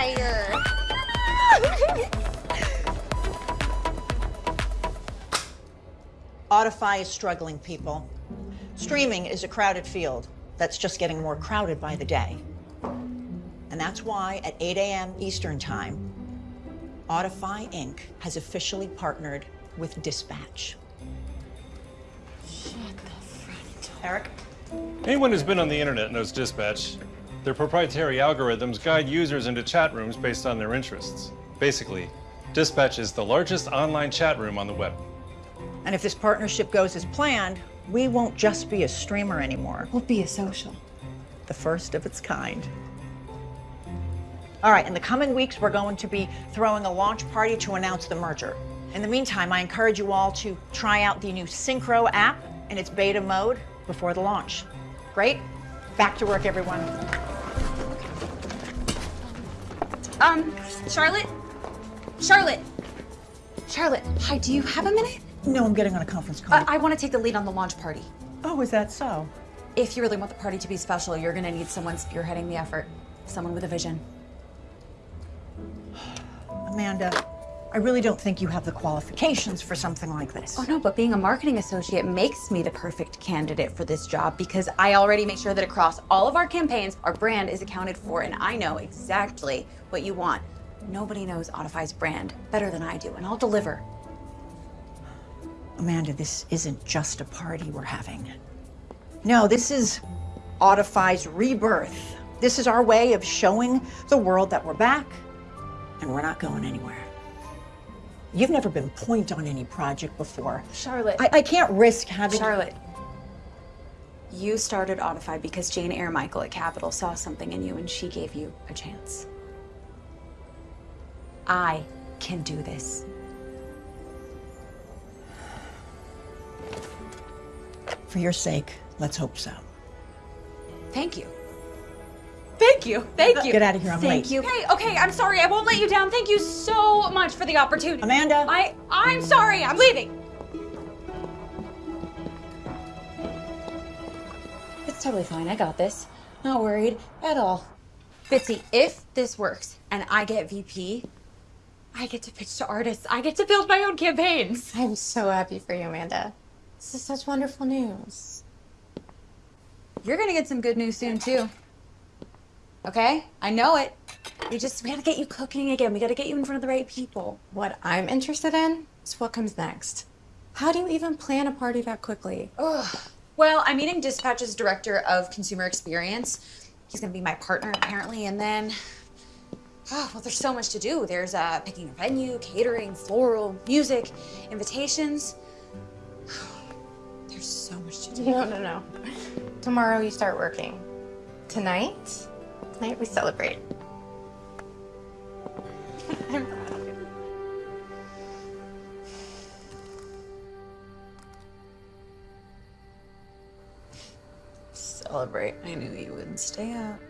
fire. Audify is struggling, people. Streaming is a crowded field that's just getting more crowded by the day. And that's why at 8 a.m. Eastern Time, Audify Inc. has officially partnered with Dispatch. Shut the front. door. Eric? Anyone who's been on the internet knows Dispatch. Their proprietary algorithms guide users into chat rooms based on their interests. Basically, Dispatch is the largest online chat room on the web. And if this partnership goes as planned, we won't just be a streamer anymore. We'll be a social. The first of its kind. All right, in the coming weeks, we're going to be throwing a launch party to announce the merger. In the meantime, I encourage you all to try out the new Synchro app in its beta mode before the launch. Great? Back to work, everyone. Um, Charlotte? Charlotte! Charlotte, hi, do you have a minute? No, I'm getting on a conference call. Uh, I want to take the lead on the launch party. oh, is that so? If you really want the party to be special, you're gonna need someone spearheading the effort. Someone with a vision. Amanda, I really don't think you have the qualifications for something like this. Oh no, but being a marketing associate makes me the perfect candidate for this job because I already make sure that across all of our campaigns, our brand is accounted for and I know exactly what you want. Nobody knows Audify's brand better than I do, and I'll deliver. Amanda, this isn't just a party we're having. No, this is Audify's rebirth. This is our way of showing the world that we're back and we're not going anywhere. You've never been point on any project before. Charlotte. I, I can't risk having. Charlotte. You started Audify because Jane Eyre Michael at Capital saw something in you and she gave you a chance. I can do this. For your sake, let's hope so. Thank you. Thank you. Thank you. Get out of here, I'm Thank late. you. Okay, okay, I'm sorry. I won't let you down. Thank you so much for the opportunity. Amanda. I I'm sorry. I'm leaving. It's totally fine. I got this. Not worried at all. Bitsy, if this works and I get VP, I get to pitch to artists. I get to build my own campaigns. I'm so happy for you, Amanda. This is such wonderful news. You're gonna get some good news soon too. Okay? I know it. We just we gotta get you cooking again. We gotta get you in front of the right people. What I'm interested in is what comes next. How do you even plan a party that quickly? Ugh. Well, I'm meeting Dispatch's director of consumer experience. He's gonna be my partner apparently, and then oh, well, there's so much to do. There's uh, picking a venue, catering, floral, music, invitations. There's so much to do. No, no, no. Tomorrow you start working. Tonight, tonight we celebrate. Celebrate. I knew you wouldn't stay up.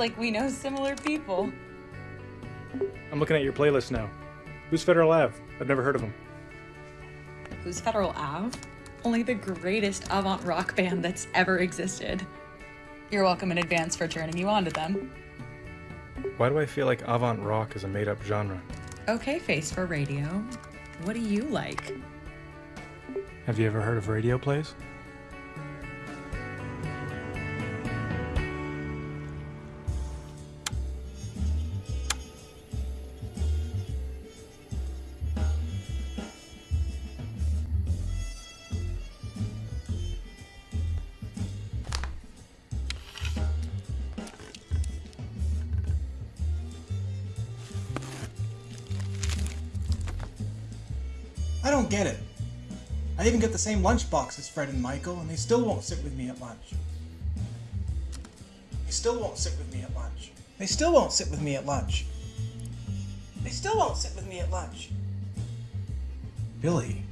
Like we know similar people. I'm looking at your playlist now. Who's Federal Ave? I've never heard of him. Who's Federal Ave? Only the greatest avant rock band that's ever existed. You're welcome in advance for turning you on to them. Why do I feel like avant rock is a made up genre? Okay, face for radio. What do you like? Have you ever heard of radio plays? Same lunchbox as Fred and Michael, and they still won't sit with me at lunch. They still won't sit with me at lunch. They still won't sit with me at lunch. They still won't sit with me at lunch. Billy,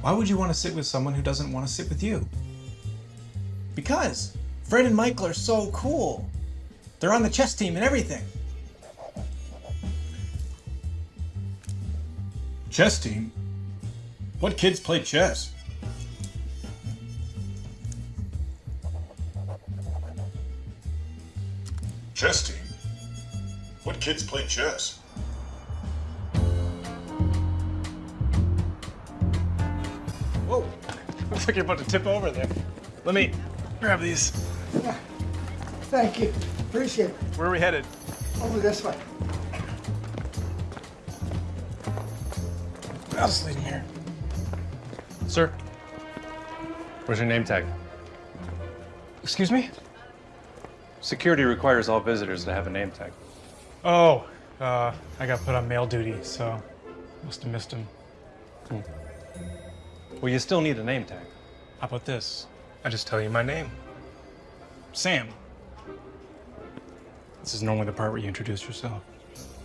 why would you want to sit with someone who doesn't want to sit with you? Because Fred and Michael are so cool. They're on the chess team and everything. Chess team? What kids play chess? Chess team? What kids play chess? Whoa! Looks like you're about to tip over there. Let me grab these. Thank you. Appreciate it. Where are we headed? Over this way. I'll just leave them here. Sir, where's your name tag? Excuse me? Security requires all visitors to have a name tag. Oh, uh, I got put on mail duty, so must have missed him. Well, you still need a name tag. How about this? I just tell you my name. Sam. This is normally the part where you introduce yourself.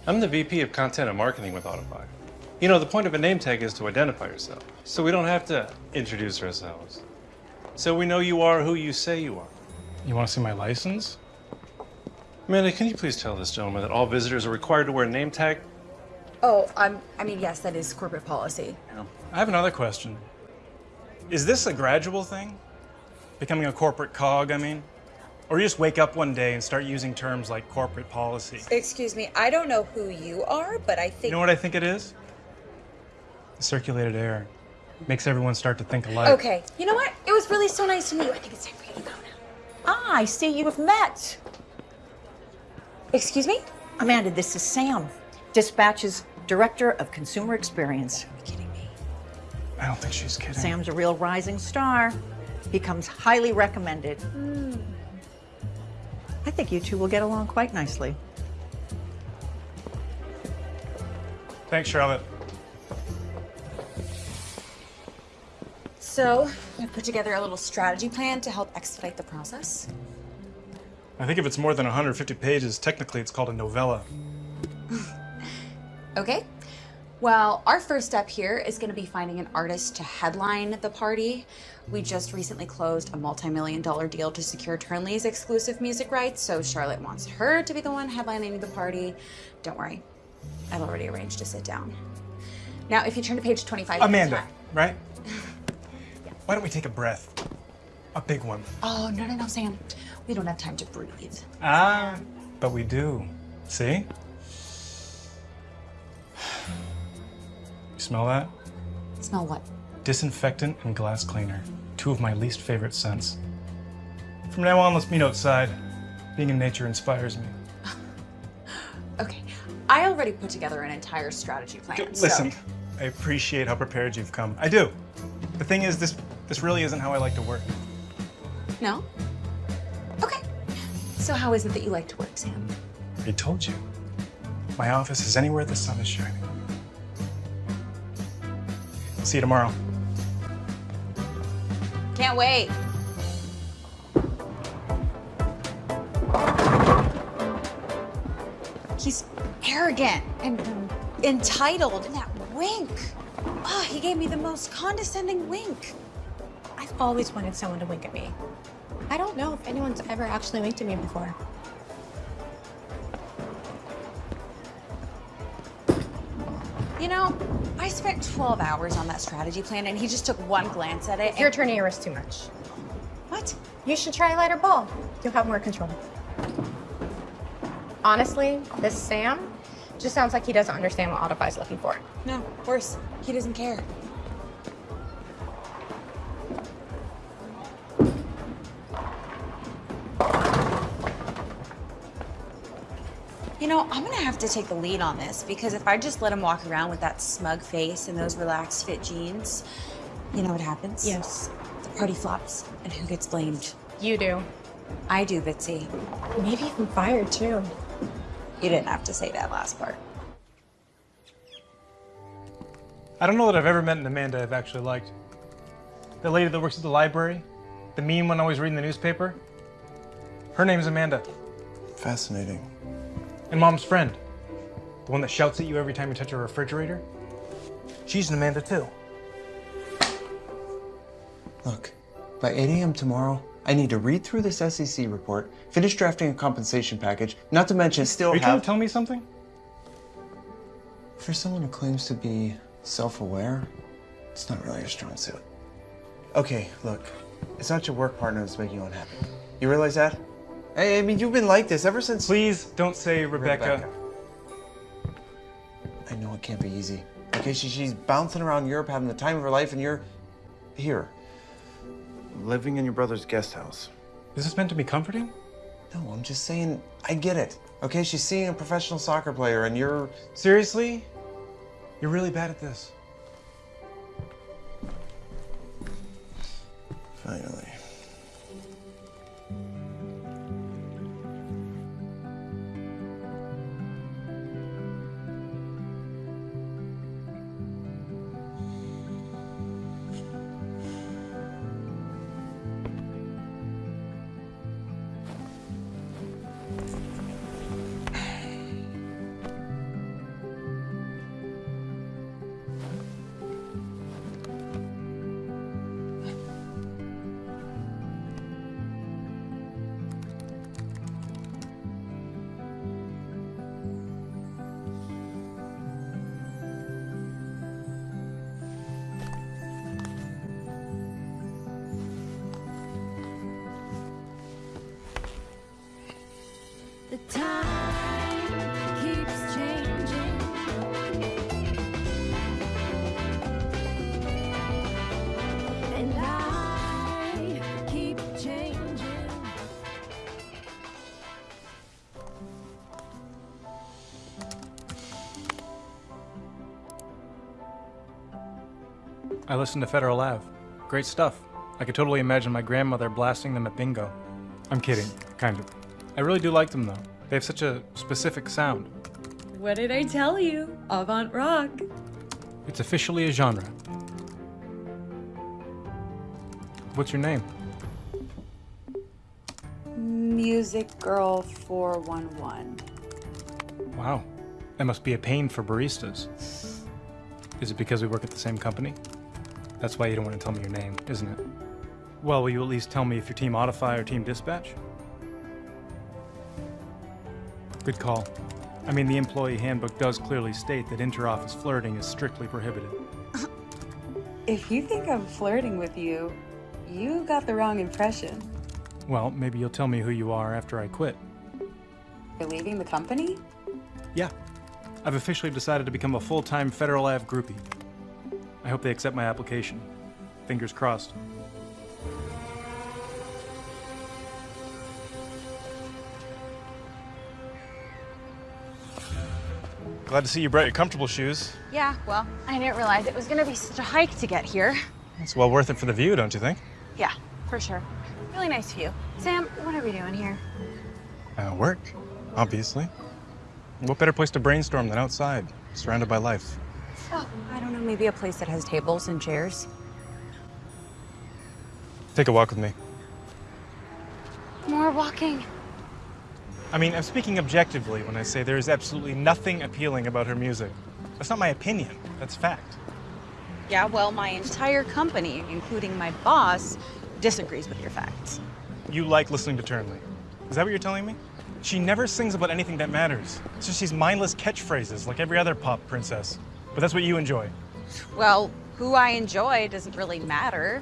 I'm the VP of Content and Marketing with Audify. You know, the point of a name tag is to identify yourself, so we don't have to introduce ourselves. So we know you are who you say you are. You want to see my license? Amanda, can you please tell this gentleman that all visitors are required to wear a name tag? Oh, I'm, I mean, yes, that is corporate policy. I have another question. Is this a gradual thing? Becoming a corporate cog, I mean? Or you just wake up one day and start using terms like corporate policy? Excuse me, I don't know who you are, but I think. You know what I think it is? The circulated air. Makes everyone start to think alike. Okay, you know what? It was really so nice to meet you. I think it's time for you to go now. Ah, I see you have met. Excuse me? Amanda, this is Sam, Dispatch's Director of Consumer Experience. Are you kidding me? I don't think she's kidding. Sam's a real rising star. He comes highly recommended. Hmm. I think you two will get along quite nicely. Thanks, Charlotte. So, I put together a little strategy plan to help expedite the process. I think if it's more than 150 pages, technically it's called a novella. Okay. Well, our first step here is going to be finding an artist to headline the party. We just recently closed a multi-million dollar deal to secure Turnley's exclusive music rights, so Charlotte wants her to be the one headlining the party. Don't worry, I've already arranged to sit down. Now, if you turn to page 25. Amanda, right? Why don't we take a breath? A big one. Oh, no, no, no, Sam. We don't have time to breathe. Ah, but we do. See? You smell that? Smell what? Disinfectant and glass cleaner. Two of my least favorite scents. From now on, let's meet outside. Being in nature inspires me. Okay. I already put together an entire strategy plan. so- Listen, I appreciate how prepared you've come. I do. The thing is, this this really isn't how I like to work. No? Okay. So, how is it that you like to work, Sam? I told you. My office is anywhere the sun is shining. See you tomorrow. Can't wait. He's arrogant and entitled. And that wink. Oh, he gave me the most condescending wink. I've always wanted someone to wink at me. I don't know if anyone's ever actually winked at me before. You know, I spent 12 hours on that strategy plan and he just took one glance at it. You're turning your wrist too much. What? You should try a lighter bulb. You'll have more control. Honestly, this Sam just sounds like he doesn't understand what Audify's looking for. No, worse. He doesn't care. Know, I'm gonna have to take the lead on this because if I just let him walk around with that smug face and those relaxed fit jeans, you know what happens? Yes. The party flops. And who gets blamed? You do. I do, Bitsy. Maybe even fired too. You didn't have to say that last part. I don't know that I've ever met an Amanda I've actually liked. The lady that works at the library, the mean one always reading the newspaper. Her name's Amanda. Fascinating. And mom's friend, the one that shouts at you every time you touch a refrigerator, she's an Amanda too. Look, by 8 a.m. tomorrow, I need to read through this SEC report, finish drafting a compensation package, not to mention still Are you trying have. to tell me something? For someone who claims to be self-aware, it's not really a strong suit. Okay, look, it's not your work partner that's making you unhappy. You realize that? I, I mean, you've been like this ever since. Please don't say Rebecca. I know it can't be easy. Okay, she, she's bouncing around Europe, having the time of her life, and you're here, living in your brother's guest house. Is this meant to be comforting? No, I'm just saying, I get it. Okay, she's seeing a professional soccer player, and you're. Seriously? You're really bad at this. Finally. I listened to Federal Ave. Great stuff. I could totally imagine my grandmother blasting them at bingo. I'm kidding, kind of. I really do like them though. They have such a specific sound. What did I tell you? Avant rock. It's officially a genre. What's your name? Music Girl 411. Wow. That must be a pain for baristas. Is it because we work at the same company? That's why you don't want to tell me your name, isn't it? Well, will you at least tell me if you're Team Audify or Team Dispatch? Good call. I mean, the employee handbook does clearly state that inter-office flirting is strictly prohibited. If you think I'm flirting with you, you got the wrong impression. Well, maybe you'll tell me who you are after I quit. You're leaving the company? Yeah. I've officially decided to become a full-time Federal Ave groupie. I hope they accept my application. Fingers crossed. Glad to see you brought your comfortable shoes. Yeah, well, I didn't realize it was gonna be such a hike to get here. It's well worth it for the view, don't you think? Yeah, for sure. Really nice view. Sam, what are we doing here? Uh, work, obviously. What better place to brainstorm than outside, surrounded by life? I don't know, maybe a place that has tables and chairs. Take a walk with me. More walking. I mean, I'm speaking objectively when I say there is absolutely nothing appealing about her music. That's not my opinion, that's fact. Yeah, well, my entire company, including my boss, disagrees with your facts. You like listening to Turnley. Is that what you're telling me? She never sings about anything that matters. It's just these mindless catchphrases like every other pop princess. But that's what you enjoy. Well, who I enjoy doesn't really matter.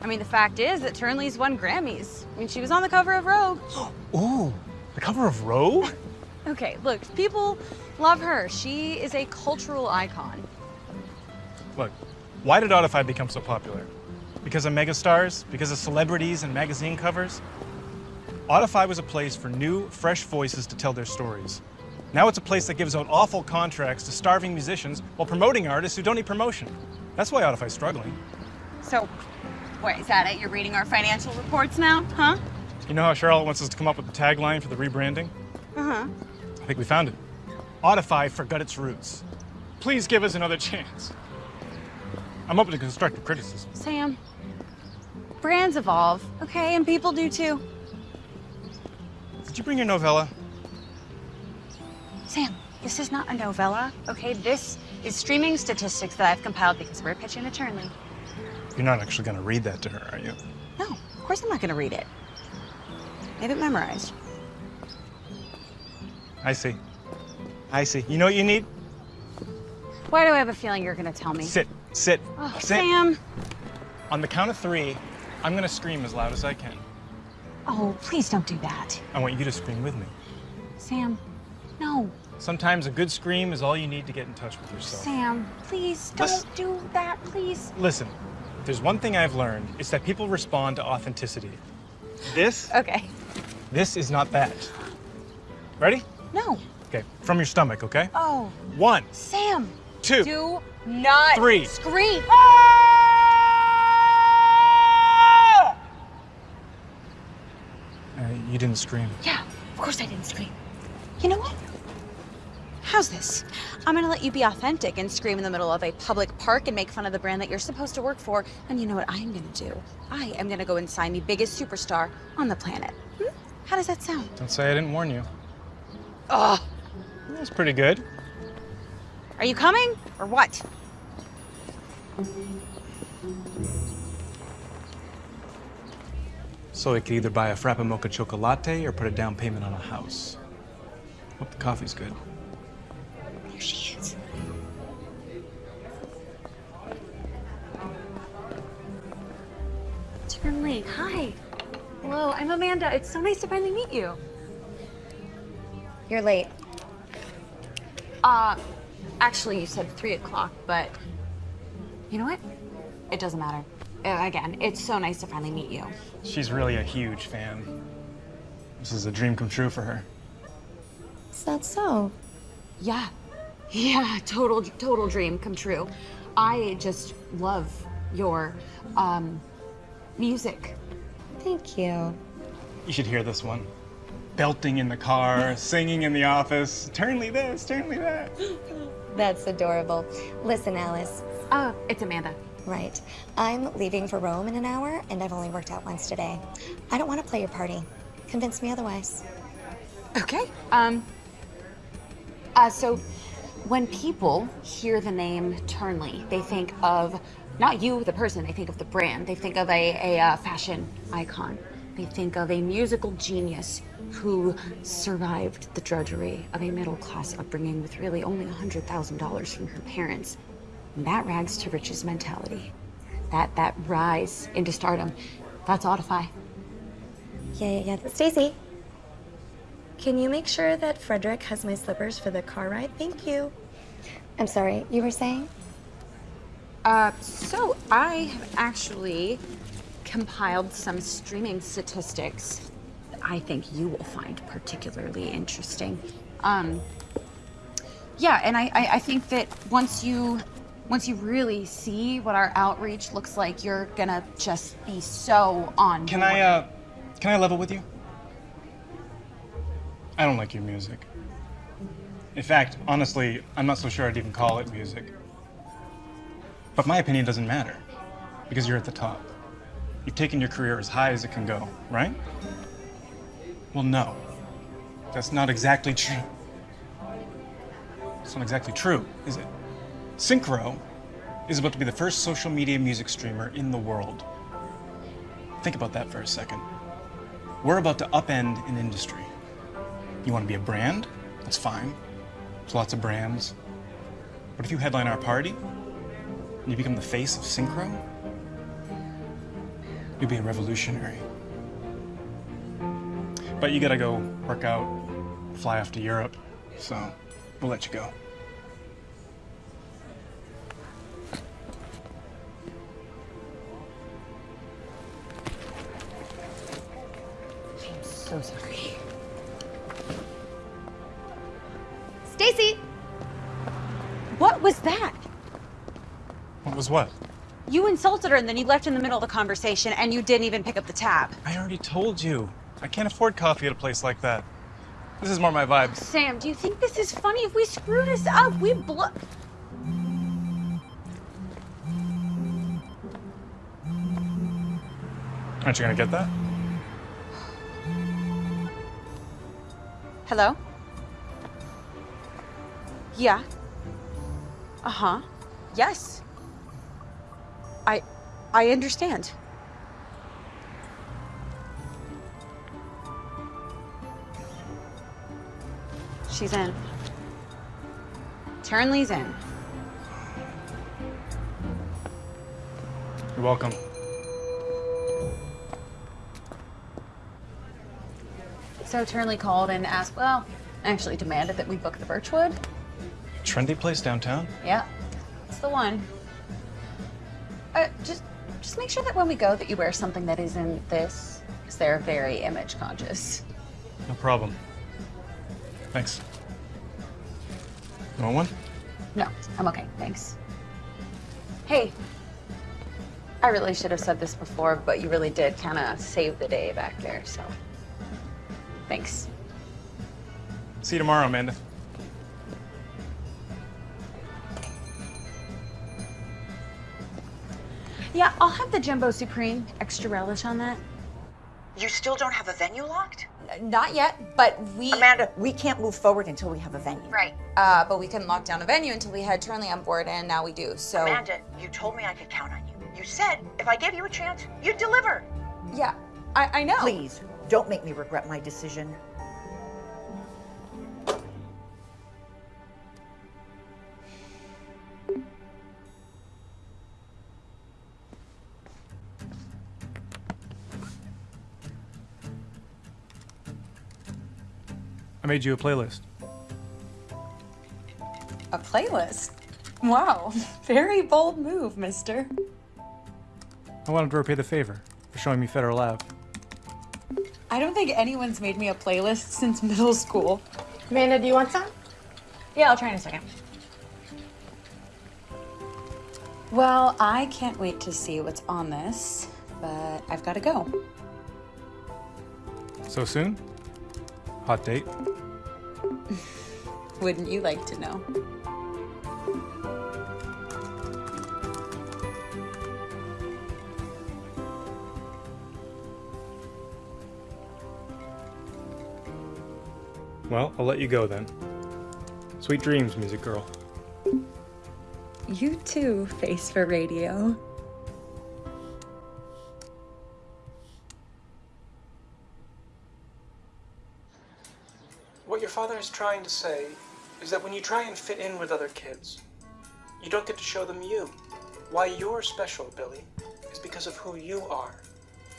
I mean, the fact is that Turnley's won Grammys. I mean, she was on the cover of Vogue. Ooh, the cover of Rogue? Okay, look, people love her. She is a cultural icon. Look, why did Audify become so popular? Because of megastars? Because of celebrities and magazine covers? Audify was a place for new, fresh voices to tell their stories. Now it's a place that gives out awful contracts to starving musicians while promoting artists who don't need promotion. That's why Audify's struggling. So, wait, is that it? You're reading our financial reports now, huh? You know how Charlotte wants us to come up with the tagline for the rebranding? Uh-huh. I think we found it. Audify forgot its roots. Please give us another chance. I'm open to constructive criticism. Sam, brands evolve, okay, and people do too. Did you bring your novella? Sam, this is not a novella, okay? This is streaming statistics that I've compiled because we're pitching to Turnley. You're not actually going to read that to her, are you? No, of course I'm not gonna read it. I have it memorized. I see. I see. You know what you need? Why do I have a feeling you're gonna tell me? Sit, sit, Oh, sit. Sam. On the count of three, I'm going to scream as loud as I can. Oh, please don't do that. I want you to scream with me. Sam, no. Sometimes a good scream is all you need to get in touch with yourself. Sam, please don't Listen. do that, please. Listen, if there's one thing I've learned, it's that people respond to authenticity. This, Okay. this is not that. Ready? No. Okay, from your stomach, okay? Oh, One, Sam. two, Do not Three. scream. Uh, you didn't scream. Yeah, of course I didn't scream. You know what? How's this? I'm gonna let you be authentic and scream in the middle of a public park and make fun of the brand that you're supposed to work for. And you know what I'm gonna do? I am gonna go and sign the biggest superstar on the planet. Hmm? How does that sound? Don't say I didn't warn you. Ugh. That's pretty good. Are you coming or what? So I could either buy a Frappa Mocha Chocolate or put a down payment on a house. Hope the coffee's good. Turnley, hi. Hello, I'm Amanda. It's so nice to finally meet you. You're late. Uh, actually, you said three o'clock, but you know what? It doesn't matter. Uh, again, it's so nice to finally meet you. She's really a huge fan. This is a dream come true for her. Is that so? Yeah, yeah, total, total dream come true. I just love your um, music. Thank you. You should hear this one. Belting in the car, singing in the office. Turnley this, Turnley that. That's adorable. Listen, Alice. Uh, it's Amanda. Right. I'm leaving for Rome in an hour, and I've only worked out once today. I don't want to play your party. Convince me otherwise. Okay. Um. Uh, so, when people hear the name Turnley, they think of not you, the person. They think of the brand. They think of a, a uh, fashion icon. They think of a musical genius who survived the drudgery of a middle class upbringing with really only $100,000 from her parents. And that rags to riches mentality. That that rise into stardom. That's Audify. Yeah, yeah, yeah. Stacy, can you make sure that Frederick has my slippers for the car ride? Thank you. I'm sorry, you were saying? Uh, so I have actually compiled some streaming statistics that I think you will find particularly interesting. Um, yeah, and I, I, I think that once you once you really see what our outreach looks like, you're gonna just be so on. Can I, uh, can I level with you? I don't like your music. In fact, honestly, I'm not so sure I'd even call it music. But my opinion doesn't matter, because you're at the top. You've taken your career as high as it can go, right? Well, no. That's not exactly true. It's not exactly true, is it? Synchro is about to be the first social media music streamer in the world. Think about that for a second. We're about to upend an industry. You want to be a brand? That's fine. There's lots of brands. But if you headline our party you become the face of Synchro, you'll be a revolutionary. But you gotta go work out, fly off to Europe, so we'll let you go. I'm so sorry. Stacy! What was that? What was what? You insulted her and then you left in the middle of the conversation and you didn't even pick up the tab. I already told you. I can't afford coffee at a place like that. This is more my vibe. Sam, do you think this is funny? If we screw this up, we blow. Aren't you gonna get that? Hello? Yeah. Uh huh. Yes. I I understand. She's in. Turnley's in. You're welcome. So Turnley called and asked, well, actually demanded that we book the Birchwood. Trendy place downtown? Yeah, it's the one. Uh, just, just make sure that when we go that you wear something that isn't this, because they're very image conscious. No problem. Thanks. You want one? No, I'm okay, thanks. Hey, I really should have said this before, but you really did kind of save the day back there, so thanks. See you tomorrow, Amanda. Yeah, I'll have the Jumbo Supreme, extra relish on that. You still don't have a venue locked? Not yet, but we. Amanda, we can't move forward until we have a venue. Right. Uh, but we couldn't lock down a venue until we had Turnley on board, and now we do. So. Amanda, you told me I could count on you. You said if I gave you a chance, you'd deliver. Yeah, I, I know. Please, don't make me regret my decision. I made you a playlist. A playlist? Wow, very bold move, mister. I wanted to repay the favor for showing me Federal Ave. I don't think anyone's made me a playlist since middle school. Amanda, do you want some? Yeah, I'll try in a second. Well, I can't wait to see what's on this, but I've got to go. So soon? Hot date? Wouldn't you like to know? Well, I'll let you go then. Sweet dreams, music girl. You too, face for radio. Father is trying to say is that when you try and fit in with other kids, you don't get to show them you. Why you're special, Billy, is because of who you are.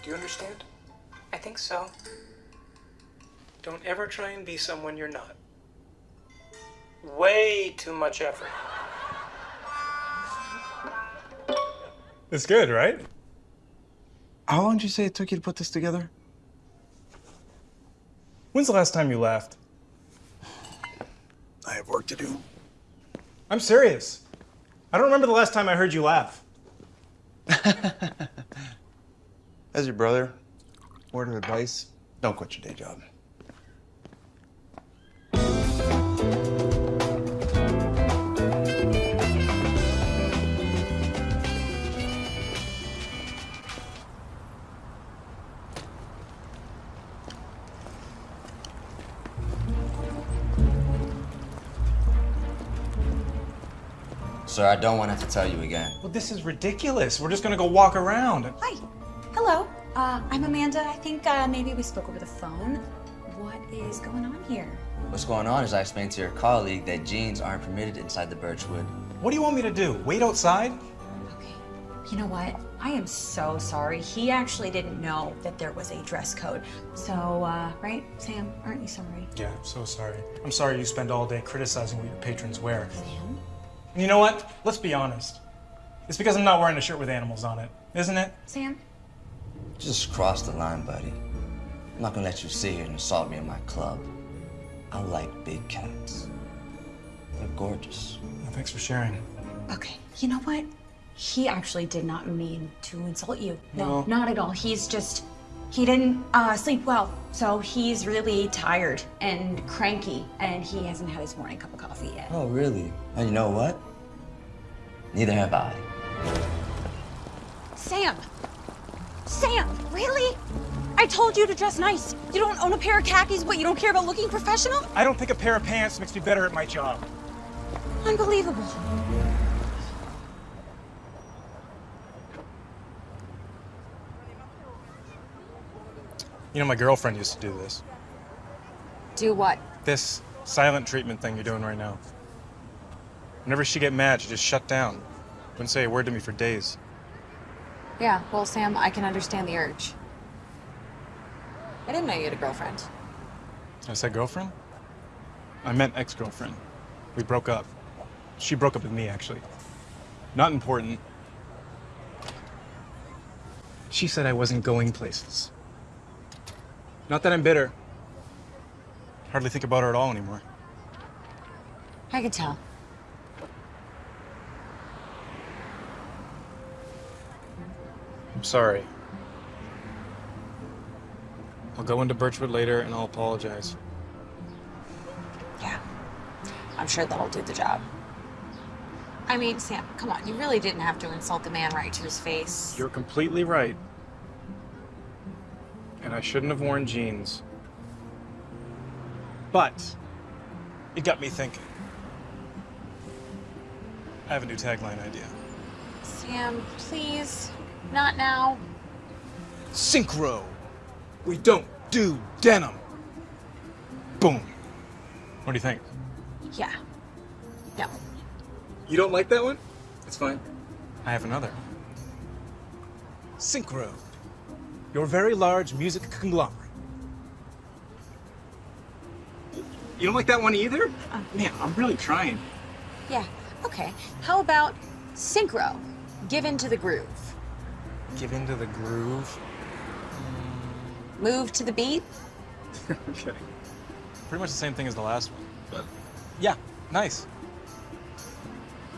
Do you understand? I think so. Don't ever try and be someone you're not. Way too much effort. It's good, right? How long did you say it took you to put this together? When's the last time you laughed? I have work to do. I'm serious. I don't remember the last time I heard you laugh. As your brother, word of advice, don't quit your day job. Sir, I don't want to have to tell you again. Well, this is ridiculous. We're just gonna go walk around. Hi. Hello. Uh, I'm Amanda. I think uh, maybe we spoke over the phone. What is going on here? What's going on is I explained to your colleague that jeans aren't permitted inside the Birchwood. What do you want me to do? Wait outside? Okay. You know what? I am so sorry. He actually didn't know that there was a dress code. So, uh, right, Sam? Aren't you sorry? Yeah, I'm so sorry. I'm sorry you spend all day criticizing what your patrons wear. Sam? And you know what? Let's be honest. It's because I'm not wearing a shirt with animals on it, isn't it? Sam? Just cross the line, buddy. I'm not gonna let you sit here and assault me in my club. I like big cats. They're gorgeous. Well, thanks for sharing. Okay, you know what? He actually did not mean to insult you. No, No. not at all. He's just, he didn't uh, sleep well. So he's really tired and cranky, and he hasn't had his morning cup of coffee yet. Oh, really? And you know what? Neither have I. Sam! Sam, really? I told you to dress nice. You don't own a pair of khakis, but you don't care about looking professional? I don't think a pair of pants makes me better at my job. Unbelievable. You know, my girlfriend used to do this. Do what? This silent treatment thing you're doing right now. Whenever she get mad, she just shut down. Wouldn't say a word to me for days. Yeah, well, Sam, I can understand the urge. I didn't know you had a girlfriend. I said girlfriend? I meant ex-girlfriend. We broke up. She broke up with me, actually. Not important. She said I wasn't going places. Not that I'm bitter. Hardly think about her at all anymore. I could tell. I'm sorry. I'll go into Birchwood later and I'll apologize. Yeah. I'm sure that'll do the job. I mean, Sam, come on. You really didn't have to insult the man right to his face. You're completely right. And I shouldn't have worn jeans. But it got me thinking. I have a new tagline idea. Sam, please. Not now. Synchro. We don't do denim. Boom. What do you think? Yeah. No. You don't like that one? It's fine. I have another. Synchro. Your very large music conglomerate. You don't like that one either? Uh, Man, I'm really trying. Yeah. Okay. How about synchro? Give in to the groove. Give into the groove. Move to the beat. okay. Pretty much the same thing as the last one, but yeah, nice.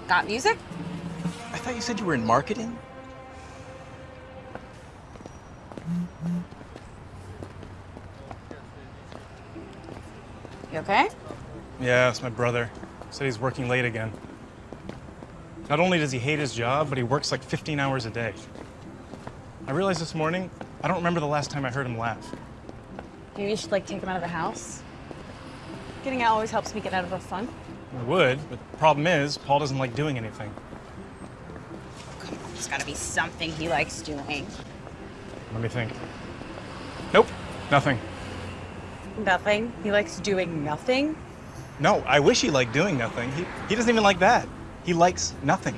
Got music? I thought you said you were in marketing. Okay? Yeah, it's my brother. Said he's working late again. Not only does he hate his job, but he works like 15 hours a day. I realized this morning, I don't remember the last time I heard him laugh. Maybe you should like take him out of the house. Getting out always helps me get out of a funk. I would, but the problem is, Paul doesn't like doing anything. Come on, There's gotta be something he likes doing. Let me think. Nope, nothing. Nothing? He likes doing nothing? No, I wish he liked doing nothing. He, he doesn't even like that. He likes nothing.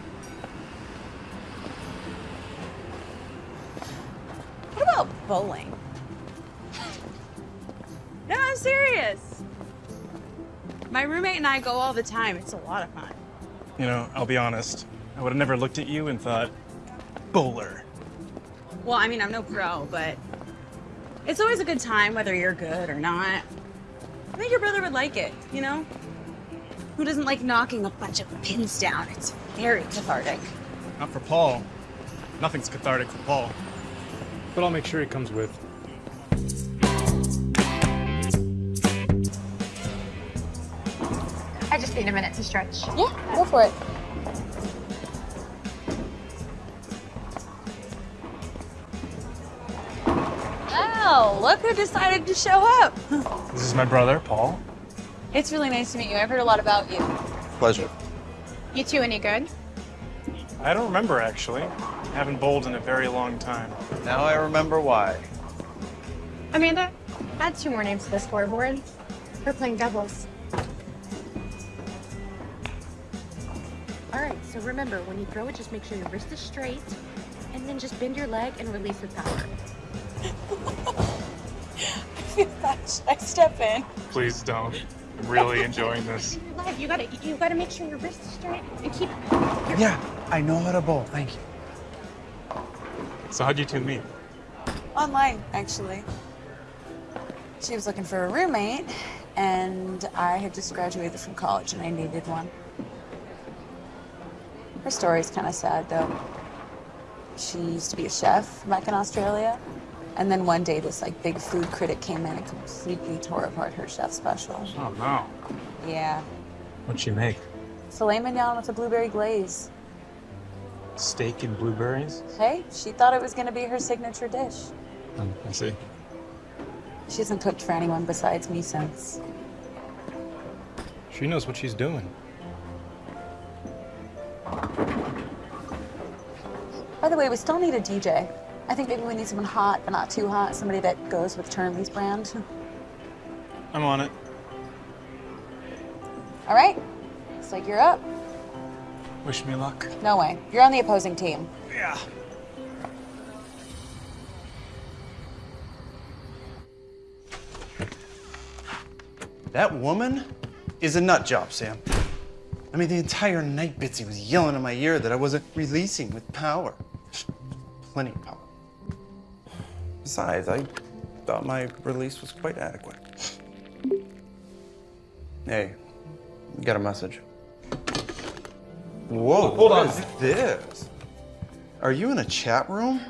What about bowling? no, I'm serious. My roommate and I go all the time. It's a lot of fun. You know, I'll be honest. I would have never looked at you and thought, bowler. Well, I mean, I'm no pro, but it's always a good time whether you're good or not. I think your brother would like it, you know? Who doesn't like knocking a bunch of pins down? It's very cathartic. Not for Paul. Nothing's cathartic for Paul. But I'll make sure he comes with. I just need a minute to stretch. Yeah, go for it. Oh, look who decided to show up. This is my brother, Paul. It's really nice to meet you. I've heard a lot about you. Pleasure. You two any good? I don't remember, actually. Haven't bowled in a very long time. Now I remember why. Amanda, add two more names to the scoreboard. We're playing doubles. All right, so remember, when you throw it, just make sure your wrist is straight, and then just bend your leg and release with power. I feel bad. Should I step in? Please don't. I'm really enjoying this. You gotta, you gotta make sure your wrist is straight and keep. Yeah, I know how to bowl. Thank you. So how'd you two meet? Online, actually. She was looking for a roommate, and I had just graduated from college and I needed one. Her story's kind of sad, though. She used to be a chef back in Australia, and then one day this like big food critic came in and completely tore apart her chef special. Oh no. Yeah, What'd she make? filet mignon with a blueberry glaze. Steak and blueberries? Hey, she thought it was gonna be her signature dish. Oh, I see. She hasn't cooked for anyone besides me since. She knows what she's doing. By the way, we still need a DJ. I think maybe we need someone hot, but not too hot. Somebody that goes with Turnley's brand. I'm on it. All right. Looks like you're up. Wish me luck. No way. You're on the opposing team. Yeah. That woman is a nut job, Sam. I mean, the entire night Bitsy was yelling in my ear that I wasn't releasing with power. Plenty of power. Besides, I thought my release was quite adequate. Hey, got a message. Whoa, Hold what on. is this? Are you in a chat room?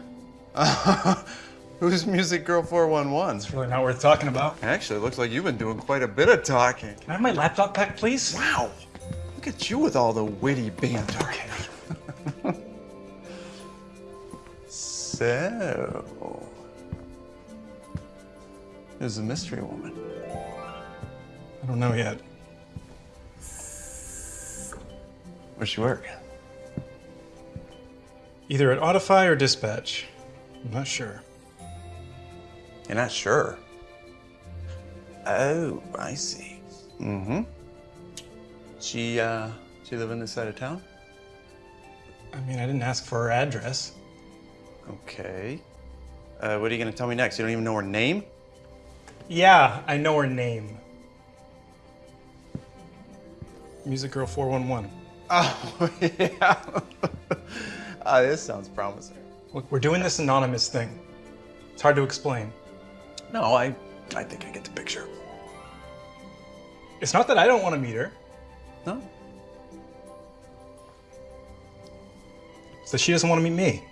Who's Music Girl 411? It's really not worth talking about. Actually, it looks like you've been doing quite a bit of talking. Can I have my laptop back, please? Wow. Look at you with all the witty banter. so, who's the mystery woman? I don't know yet. Where's she work? Either at Audify or Dispatch. I'm not sure. You're not sure. Oh, I see. Mm-hmm. She, uh, she live in this side of town? I mean, I didn't ask for her address. Okay. Uh, what are you gonna tell me next? You don't even know her name? Yeah, I know her name. Music Girl 411. Oh, yeah. Ah, this sounds promising. Look, we're doing this anonymous thing. It's hard to explain. No, I, I think I get the picture. It's not that I don't want to meet her. No. It's that she doesn't want to meet me.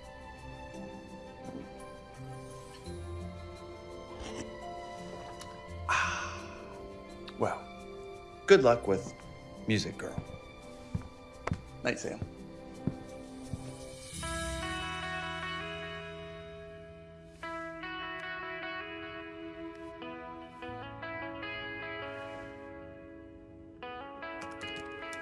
Good luck with Music Girl. Night, Sam.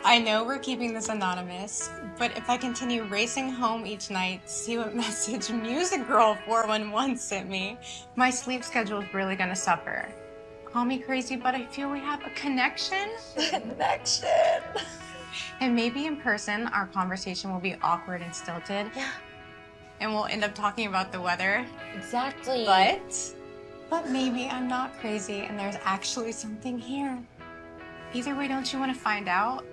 I know we're keeping this anonymous, but if I continue racing home each night to see what message Music Girl 411 sent me, my sleep schedule is really gonna suffer. Call me crazy, but I feel we have a connection. Connection. And maybe in person, our conversation will be awkward and stilted. Yeah. And we'll end up talking about the weather. Exactly. But, but maybe I'm not crazy and there's actually something here. Either way, don't you want to find out?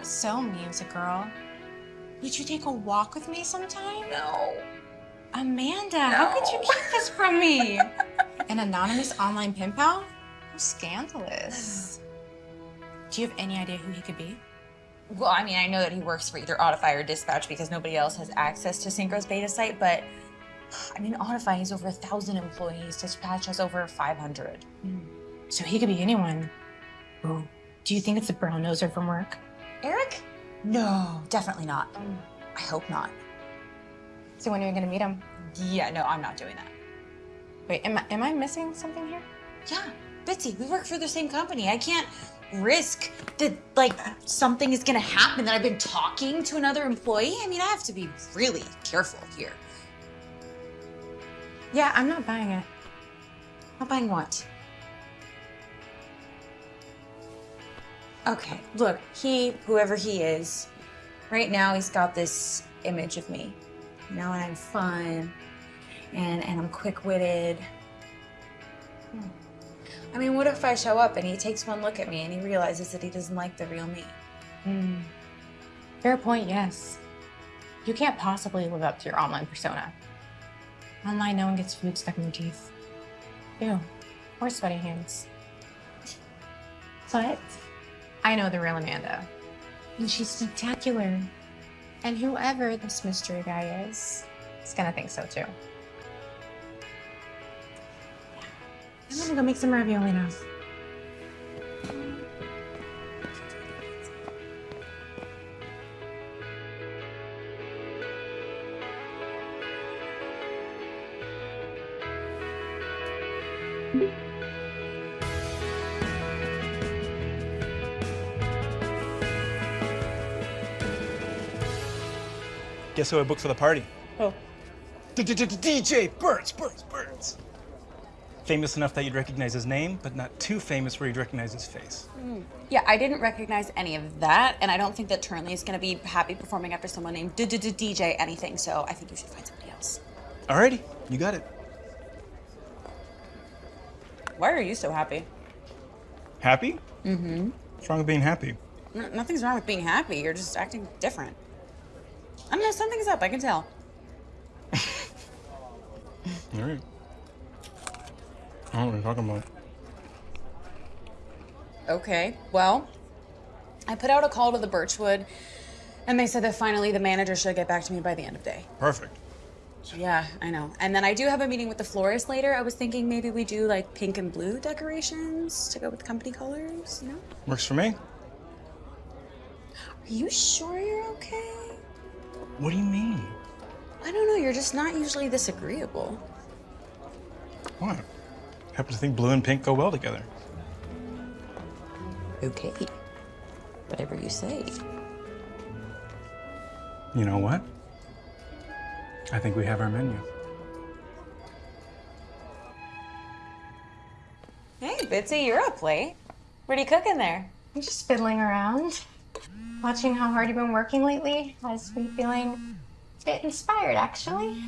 So, music girl, would you take a walk with me sometime? No. Amanda, how could you keep this from me? An anonymous online pen pal? How scandalous. Do you have any idea who he could be? Well, I mean, I know that he works for either Audify or Dispatch because nobody else has access to Synchro's beta site, but I mean, Audify has over a thousand employees. Dispatch has over 500. Hmm. So he could be anyone. Ooh. Do you think it's the brown noser from work? Eric? No, definitely not. Hmm. I hope not. So when are you gonna meet him? Yeah, no, I'm not doing that. Wait, am I, am I missing something here? Yeah, Bitsy, we work for the same company. I can't risk that like something is gonna happen that I've been talking to another employee. I mean, I have to be really careful here. Yeah, I'm not buying it. Not buying what? Okay, look, he, whoever he is, right now he's got this image of me. You know, and I'm fun and and I'm quick-witted. Hmm. I mean, what if I show up and he takes one look at me and he realizes that he doesn't like the real me? Hmm. Fair point, yes. You can't possibly live up to your online persona. Online, no one gets food stuck in their teeth. Ew. Or sweaty hands. But I know the real Amanda. And she's spectacular. And whoever this mystery guy is, is gonna think so too. I'm gonna go make some ravioli now. Guess who I booked for the party? Oh. D -d -d DJ Burns, Burns, Burns. Famous enough that you'd recognize his name, but not too famous where you'd recognize his face. Yeah, I didn't recognize any of that, and I don't think that Turnley is going to be happy performing after someone named DJ anything, so I think you should find somebody else. Alrighty, you got it. Why are you so happy? Happy? Mm-hmm. What's wrong with being happy? nothing's wrong with being happy. You're just acting different. I don't know, something's up. I can tell. Alright. I don't know what you're talking about. Okay, well, I put out a call to the Birchwood, and they said that finally the manager should get back to me by the end of day. Perfect. Yeah, I know. And then I do have a meeting with the florist later. I was thinking maybe we do like pink and blue decorations to go with company colors, you know? Works for me. Are you sure you're okay? What do you mean? I don't know, you're just not usually this agreeable. What? Happen to think blue and pink go well together. Okay. Whatever you say. You know what? I think we have our menu. Hey, Bitsy, you're up late. What are you cooking there? I'm just fiddling around. Watching how hard you've been working lately has me feeling a bit inspired, actually.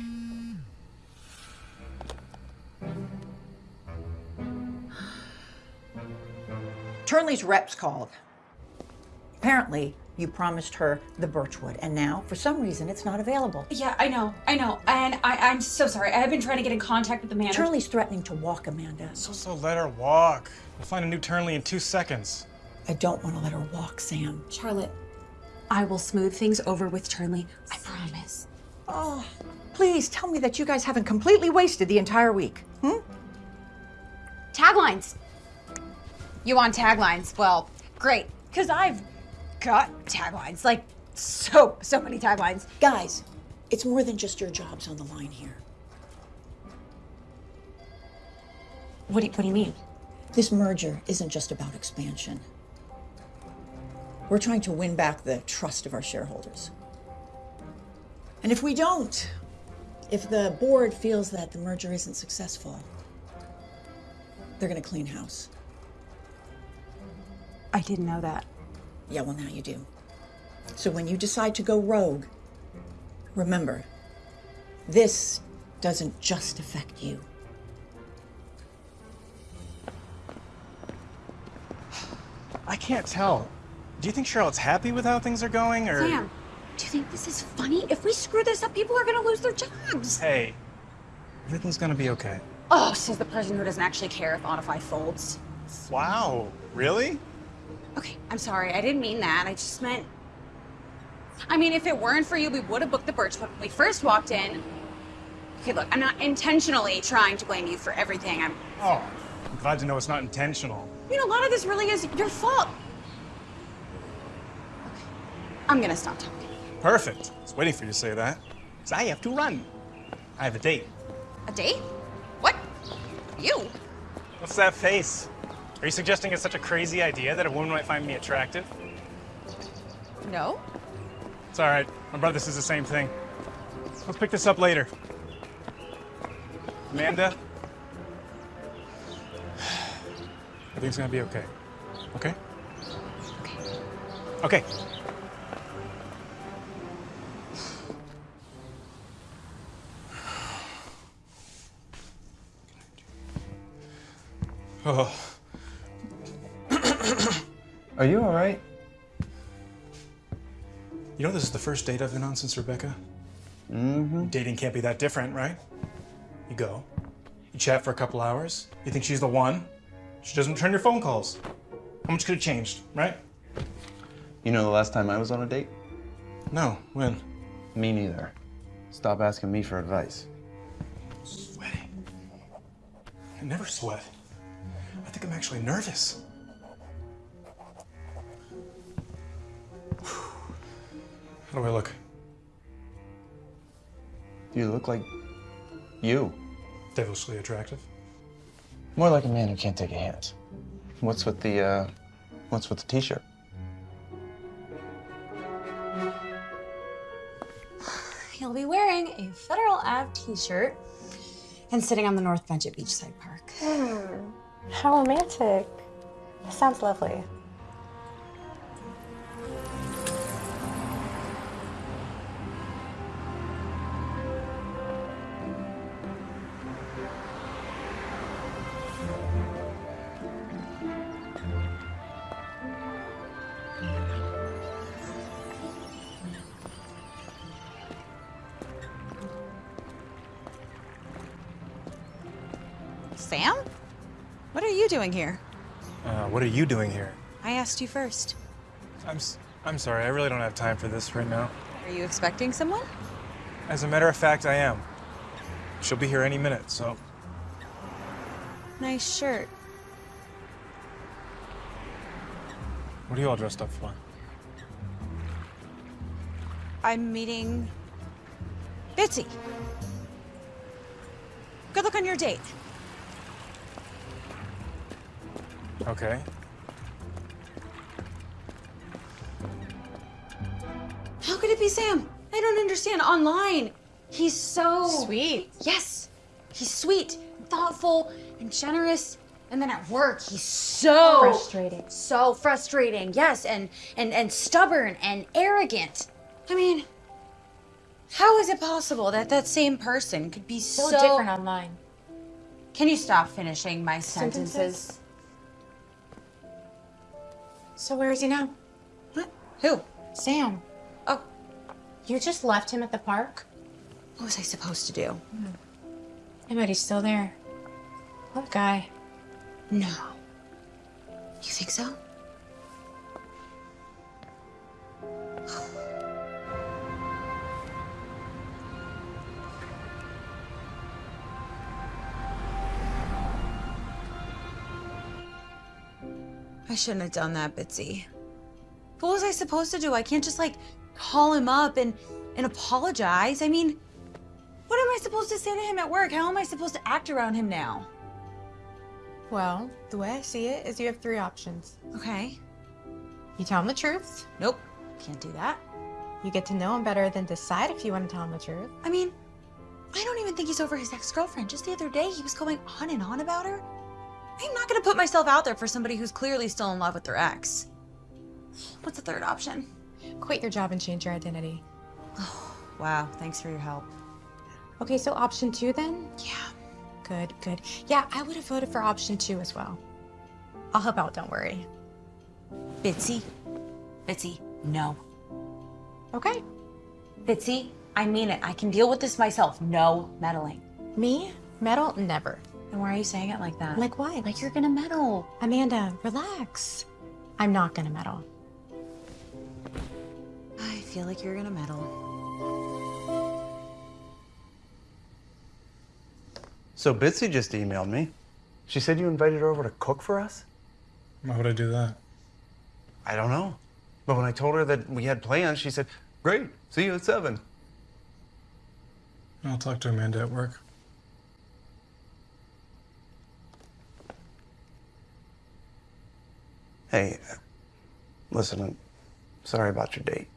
Turnley's reps called. Apparently, you promised her the Birchwood, and now, for some reason, it's not available. Yeah, I know, I know. And I, I'm so sorry. I have been trying to get in contact with the manager. Turnley's threatening to walk Amanda. So, so let her walk. We'll find a new Turnley in two seconds. I don't want to let her walk, Sam. Charlotte, I will smooth things over with Turnley. I promise. Oh, please tell me that you guys haven't completely wasted the entire week. Hmm? Taglines. You want taglines? Well, great, because I've got taglines. Like, so, so many taglines. Guys, it's more than just your jobs on the line here. What do you, what do you mean? This merger isn't just about expansion. We're trying to win back the trust of our shareholders. And if we don't, if the board feels that the merger isn't successful, they're going to clean house. I didn't know that. Yeah, well, now you do. So when you decide to go rogue, remember, this doesn't just affect you. I can't tell. Do you think Charlotte's happy with how things are going, or? Sam, do you think this is funny? If we screw this up, people are gonna lose their jobs. Hey, everything's gonna be okay. Oh, says the person who doesn't actually care if Audify folds. Wow, really? Okay, I'm sorry. I didn't mean that. I just meant. I mean, if it weren't for you, we would have booked the Birchwood when we first walked in. Okay, look, I'm not intentionally trying to blame you for everything. I'm. Oh, I'm glad to know it's not intentional. You know, a lot of this really is your fault. Okay, I'm gonna stop talking. Perfect. I was waiting for you to say that. Because I have to run. I have a date. A date? What? You? What's that face? Are you suggesting it's such a crazy idea that a woman might find me attractive? No. It's all right. My brother says the same thing. Let's pick this up later. Amanda? Everything's gonna be okay. Okay? Okay. Okay. Oh. Are you all right? You know this is the first date I've been on since Rebecca? Mm-hmm. Dating can't be that different, right? You go, you chat for a couple hours, you think she's the one, she doesn't return your phone calls. How much could have changed, right? You know the last time I was on a date? No, when? Me neither. Stop asking me for advice. Sweating. I never sweat. I think I'm actually nervous. How do I look? You look like you. Devilishly attractive. More like a man who can't take a hint. What's with the uh what's with the t-shirt? he'll be wearing a Federal Ave t-shirt and sitting on the north bench at Beachside Park. Hmm. How romantic. Sounds lovely. Doing here? Uh, what are you doing here? I asked you first. I'm, s- I'm sorry, I really don't have time for this right now. Are you expecting someone? As a matter of fact, I am. She'll be here any minute, so. Nice shirt. What are you all dressed up for? I'm meeting Bitsy. Good luck on your date. Okay. How could it be Sam? I don't understand. Online, he's so Sweet. Yes, he's sweet, thoughtful, and generous. And then at work, he's so Frustrating. so frustrating. Yes, and and and stubborn and arrogant. I mean, how is it possible that that same person could be So, so, different online. Can you stop finishing my Sentences? sentences? So where is he now? What? Who? Sam. Oh, You just left him at the park? what was I supposed to do? I bet he's still there. What guy? No. You think so? I shouldn't have done that, Bitsy. What was I supposed to do? I can't just like call him up and and apologize. I mean, what am I supposed to say to him at work? How am I supposed to act around him now? Well, the way I see it is you have three options. Okay. You tell him the truth. Nope. Can't do that. You get to know him better, then decide if you want to tell him the truth. I mean, I don't even think he's over his ex-girlfriend. Just the other day, he was going on and on about her. I'm not gonna put myself out there for somebody who's clearly still in love with their ex. What's the third option? Quit your job and change your identity. Oh, Wow, thanks for your help. Okay, so option two then? Yeah. Good, good. Yeah, I would have voted for option two as well. I'll help out, don't worry. Bitsy. Bitsy, no. Okay. Bitsy, I mean it. I can deal with this myself. No meddling. Me? Meddle? Never. And why are you saying it like that? Like what? Like you're gonna meddle. Amanda, relax. I'm not gonna meddle. I feel like you're gonna meddle. So Bitsy just emailed me. She said you invited her over to cook for us? Why would I do that? I don't know. But when I told her that we had plans, she said, Great, see you at seven. I'll talk to Amanda at work. Hey, listen, I'm sorry about your date.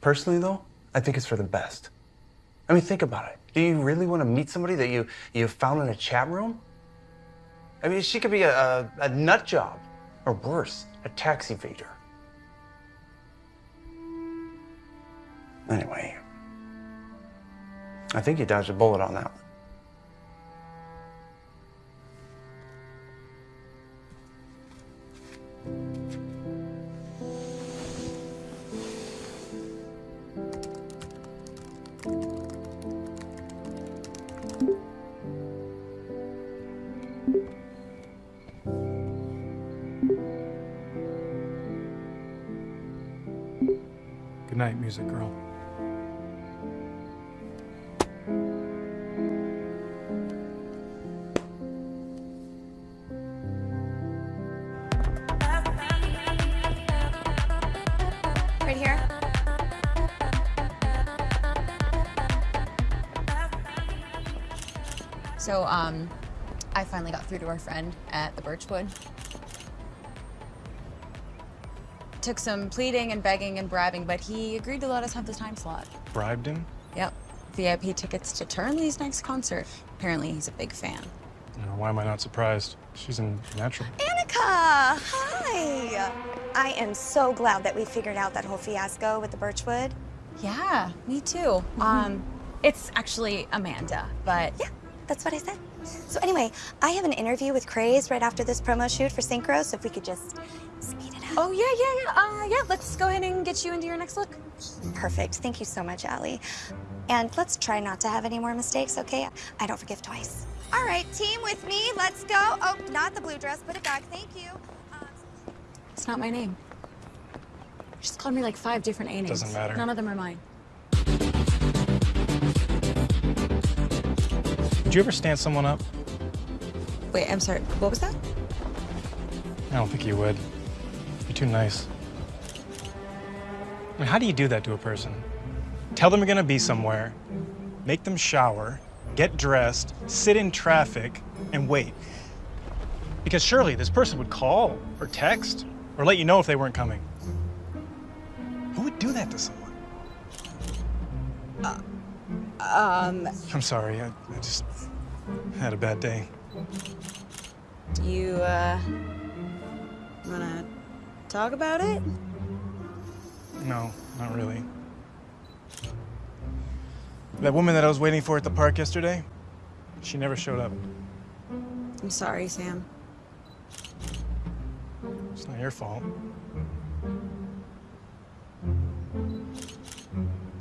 Personally, though, I think it's for the best. I mean, think about it. Do you really want to meet somebody that you, you found in a chat room? I mean, she could be a, a, a nut job, or worse, a tax evader. Anyway, I think you dodged a bullet on that one. Good night, music girl. Um, I finally got through to our friend at the Birchwood. took some pleading and begging and bribing, but he agreed to let us have the time slot. Bribed him? Yep. VIP tickets to Turnley's next concert. Apparently, he's a big fan. You know, why am I not surprised? She's in natural. Annika! Hi! I am so glad that we figured out that whole fiasco with the Birchwood. Yeah, me too. Um, it's actually Amanda, but yeah, that's what I said. So anyway, I have an interview with Craze right after this promo shoot for Synchro, so if we could just speed it up. Oh yeah, yeah, yeah. Uh, yeah. Let's go ahead and get you into your next look. Perfect. Thank you so much, Allie. And let's try not to have any more mistakes, okay? I don't forgive twice. All right, team with me. Let's go. Oh, not the blue dress. Put it back. Thank you. It's not my name. She's called me like five different A names. Doesn't matter. None of them are mine. Did you ever stand someone up? Wait, I'm sorry. What was that? I don't think you would. You're too nice. I mean, how do you do that to a person? Tell them you're gonna be somewhere, make them shower, get dressed, sit in traffic, and wait. Because surely this person would call or text or let you know if they weren't coming. Who would do that to someone? Um, I'm sorry, I, I just had a bad day. do you, uh, wanna talk about it? No, not really. That woman that I was waiting for at the park yesterday, she never showed up. I'm sorry, Sam. It's not your fault.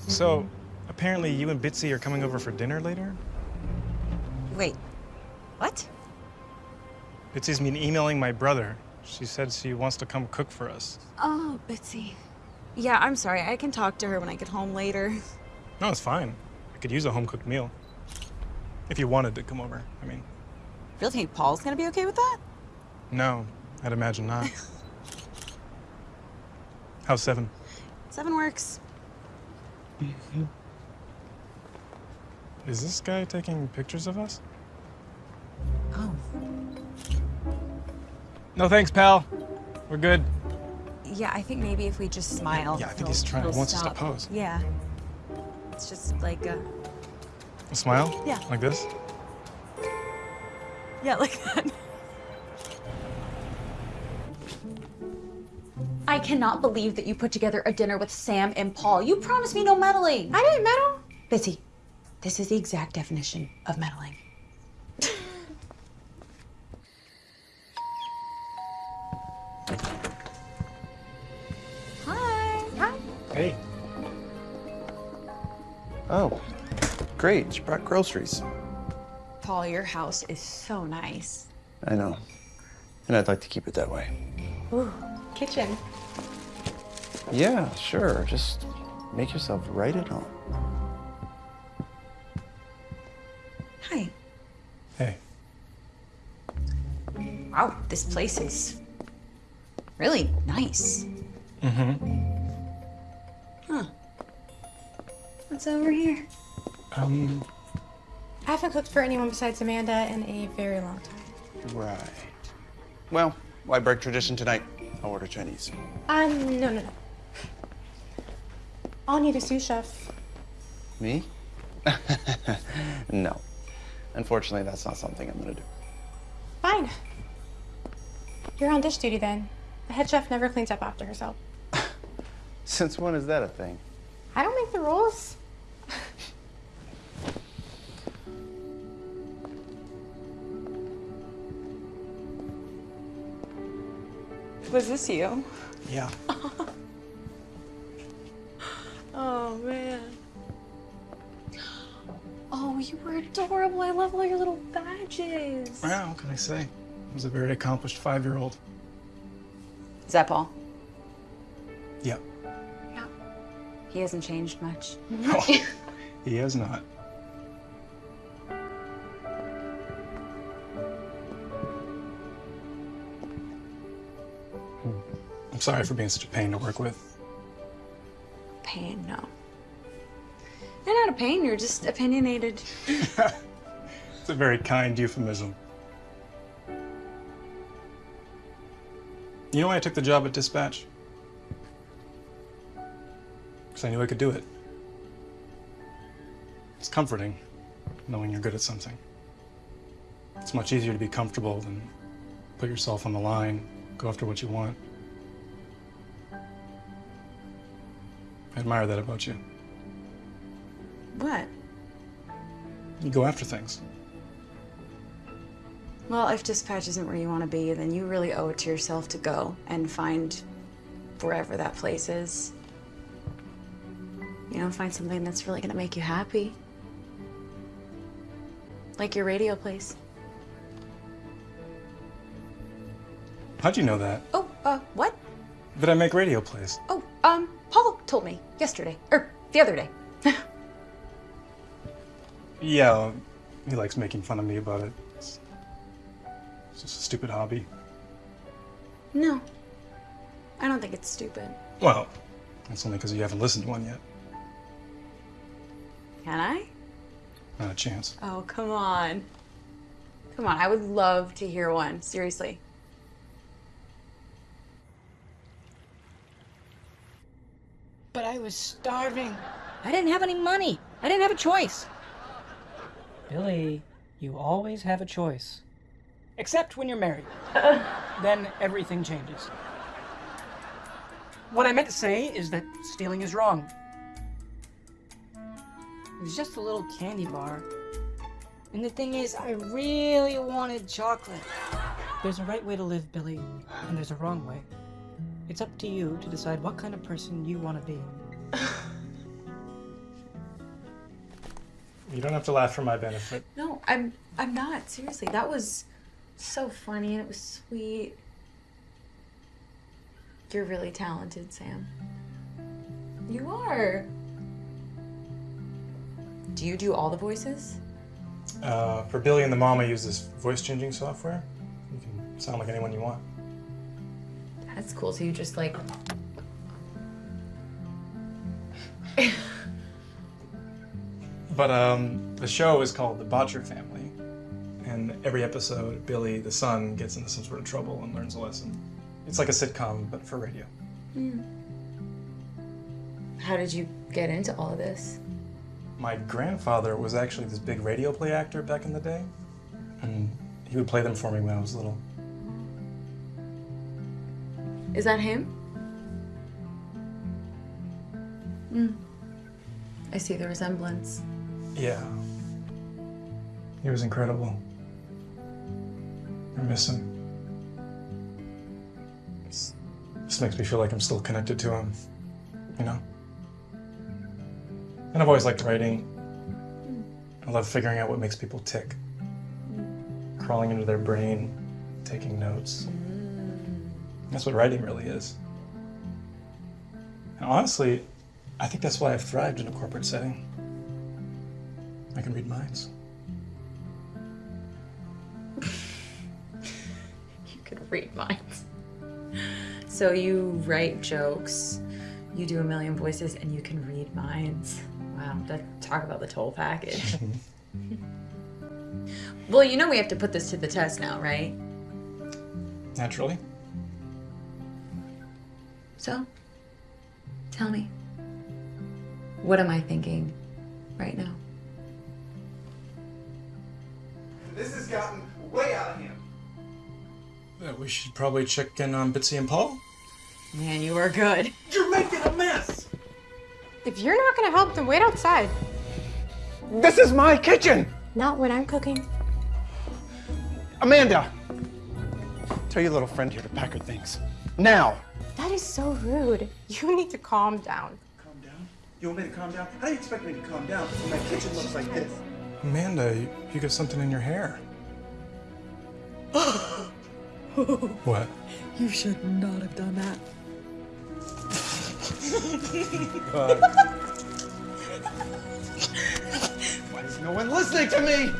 So, apparently you and Bitsy are coming over for dinner later? Wait, what? Bitsy's been emailing my brother. She said she wants to come cook for us. Oh, Bitsy. Yeah, I'm sorry. I can talk to her when I get home later. No, it's fine. I could use a home-cooked meal. If you wanted to come over, I mean. Really think Paul's gonna be okay with that? No, I'd imagine not. How's seven? Seven works. Is this guy taking pictures of us? Oh. No thanks, pal. We're good. Yeah, I think maybe if we just smile. Yeah, I think he'll- he's trying- he he'll wants us to pose. Yeah. It's just like a. A smile? Yeah. Like this? Yeah, like that. I cannot believe that you put together a dinner with Sam and Paul. You promised me no meddling. I didn't meddle. Bitsy, this is the exact definition of meddling. Hi. Hi. Hey. Oh, great. She brought groceries. Paul, your house is so nice. I know. And I'd like to keep it that way. Ooh, kitchen. Yeah, sure. Just make yourself right at home. Hi. Hey. Wow, this place is really nice. Mm-hmm. Huh. What's over here? Um, I haven't cooked for anyone besides Amanda in a very long time. Right. Well, why break tradition tonight? I'll order Chinese. Um, no, no, no. I'll need a sous chef. Me? no. Unfortunately, that's not something I'm gonna do. Fine. You're on dish duty then. The head chef never cleans up after herself. Since when is that a thing? I don't make the rules. Was this you? Yeah. Oh, man. Oh, you were adorable. I love all your little badges. Well, what can I say? I was a very accomplished five-year-old. Is that Paul? Yeah. He hasn't changed much. No, he has not. Hmm. I'm sorry for being such a pain to work with. Pain, no. You're not a pain, you're just opinionated. It's a very kind euphemism. You know why I took the job at Dispatch? because I knew I could do it. It's comforting knowing you're good at something. It's much easier to be comfortable than put yourself on the line, go after what you want. I admire that about you. What? You go after things. Well, if dispatch isn't where you want to be, then you really owe it to yourself to go and find wherever that place is. You know, find something that's really going to make you happy. Like your radio place. How'd you know that? Oh, uh, what? That I make radio plays. Oh, um, Paul told me yesterday, or the other day. Yeah, he likes making fun of me about it. It's, it's just a stupid hobby. No, I don't think it's stupid. Well, that's only because you haven't listened to one yet. Can I? Not a chance. Oh, come on. Come on, I would love to hear one. Seriously. But I was starving. I didn't have any money. I didn't have a choice. Billy, you always have a choice. Except when you're married. then everything changes. What I meant to say is that stealing is wrong. It was just a little candy bar. And the thing is, I really wanted chocolate. There's a right way to live, Billy, and there's a wrong way. It's up to you to decide what kind of person you want to be. You don't have to laugh for my benefit. No, I'm I'm not. Seriously, that was so funny and it was sweet. You're really talented, Sam. You are. Do you do all the voices? Uh, for Billy and the mom, I use this voice changing software. You can sound like anyone you want. That's cool. So you just like But um, the show is called The Botcher Family, and every episode, Billy, the son, gets into some sort of trouble and learns a lesson. It's like a sitcom, but for radio. How did you get into all of this? My grandfather was actually this big radio play actor back in the day, and he would play them for me when I was little. Is that him? Hmm. I see the resemblance. Yeah. He was incredible. I miss him. This makes me feel like I'm still connected to him, you know? And I've always liked writing. I love figuring out what makes people tick. Crawling into their brain, taking notes. That's what writing really is. And honestly, I think that's why I've thrived in a corporate setting. I can read minds. You could read minds. So you write jokes, you do a million voices, and you can read minds. Wow, that, talk about the toll package. well, you know we have to put this to the test now, right? Naturally. So, tell me, what am I thinking right now? This has gotten way out of hand. Uh, we should probably check in on Bitsy and Paul. Man, you are good. You're making a mess! If you're not gonna help, then wait outside. This is my kitchen! Not when I'm cooking. Amanda! Tell your little friend here to pack her things. Now! That is so rude. You need to calm down. Calm down? You want me to calm down? How do you expect me to calm down when my kitchen looks like this? Amanda, you, you got something in your hair. What? You should not have done that. Why is no one listening to me?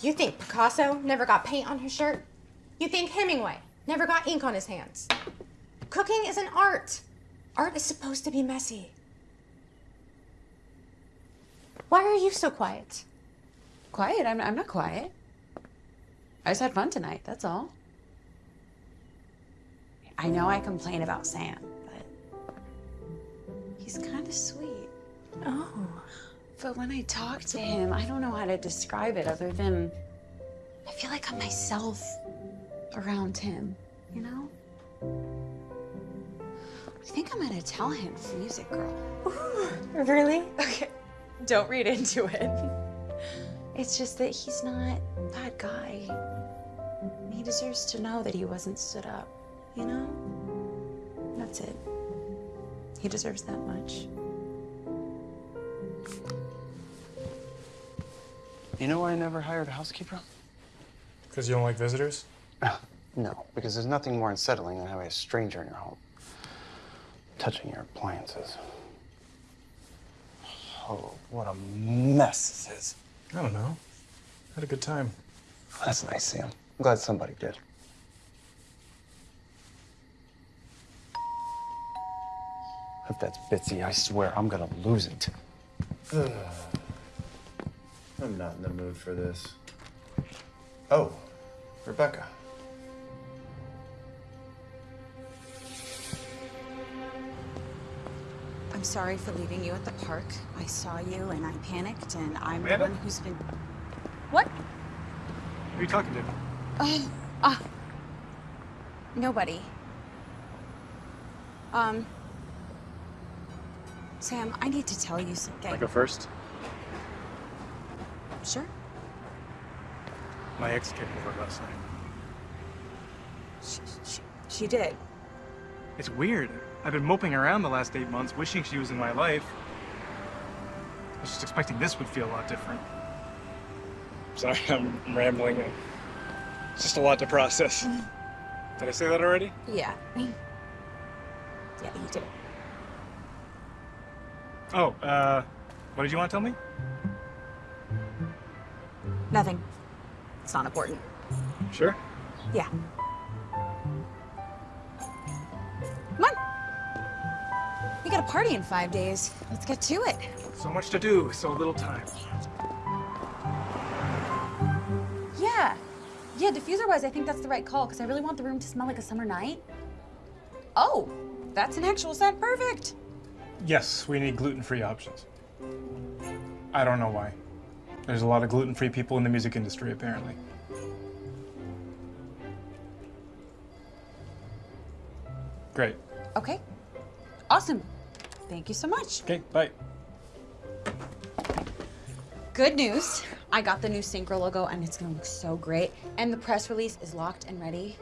You think Picasso never got paint on his shirt? You think Hemingway never got ink on his hands? Cooking is an art. Art is supposed to be messy. Why are you so quiet? Quiet? I'm, I'm not quiet. I just had fun tonight, that's all. I know I complain about Sam, but He's kind of sweet. Oh. But when I talk to him, I don't know how to describe it other than I feel like I'm myself around him, you know? I think I'm gonna tell him Music Girl. Really? Okay. Don't read into it. It's just that he's not that guy. He deserves to know that he wasn't stood up, you know? That's it. He deserves that much. You know why I never hired a housekeeper? Because you don't like visitors? No, because there's nothing more unsettling than having a stranger in your home. Touching your appliances. Oh, what a mess this is. I don't know. Had a good time. That's nice, Sam. I'm glad somebody did. If that's Bitsy, I swear I'm gonna lose it. I'm not in the mood for this. Oh, Rebecca. I'm sorry for leaving you at the park. I saw you and I panicked, and I'm the one who's been. What? Who are you talking to? Oh, ah. Nobody. Um. Sam, I need to tell you something. I go first? Sure. My ex came over last night. She, she, she did. It's weird. I've been moping around the last eight months, wishing she was in my life. I was just expecting this would feel a lot different. Sorry, I'm rambling. It's just a lot to process. Did I say that already? Yeah. Yeah, you did. Oh, uh, what did you want to tell me? Nothing. It's not important. Sure. Yeah. Party in five days. Let's get to it. So much to do, so little time. Yeah. Yeah, diffuser-wise, I think that's the right call because I really want the room to smell like a summer night. Oh, that's an actual scent. Perfect. Yes, we need gluten-free options. I don't know why. There's a lot of gluten-free people in the music industry, apparently. Great. Okay. Awesome. Thank you so much. Okay, bye. Good news. I got the new Synchro logo and it's gonna look so great. And the press release is locked and ready.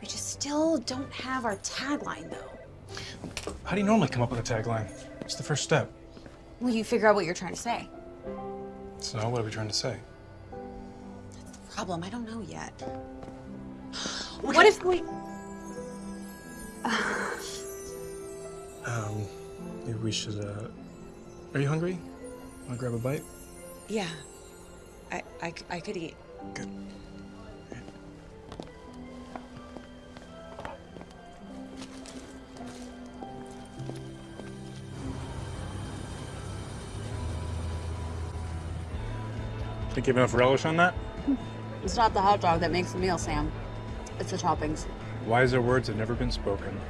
We just still don't have our tagline though. How do you normally come up with a tagline? It's the first step. Well, you figure out what you're trying to say? So, what are we trying to say? That's the problem, I don't know yet. What if we. Um, maybe we should, uh. Are you hungry? Wanna grab a bite? Yeah. I, I, I could eat. Good. Think you have enough relish on that? It's not the hot dog that makes the meal, Sam. It's the toppings. Wiser words have never been spoken.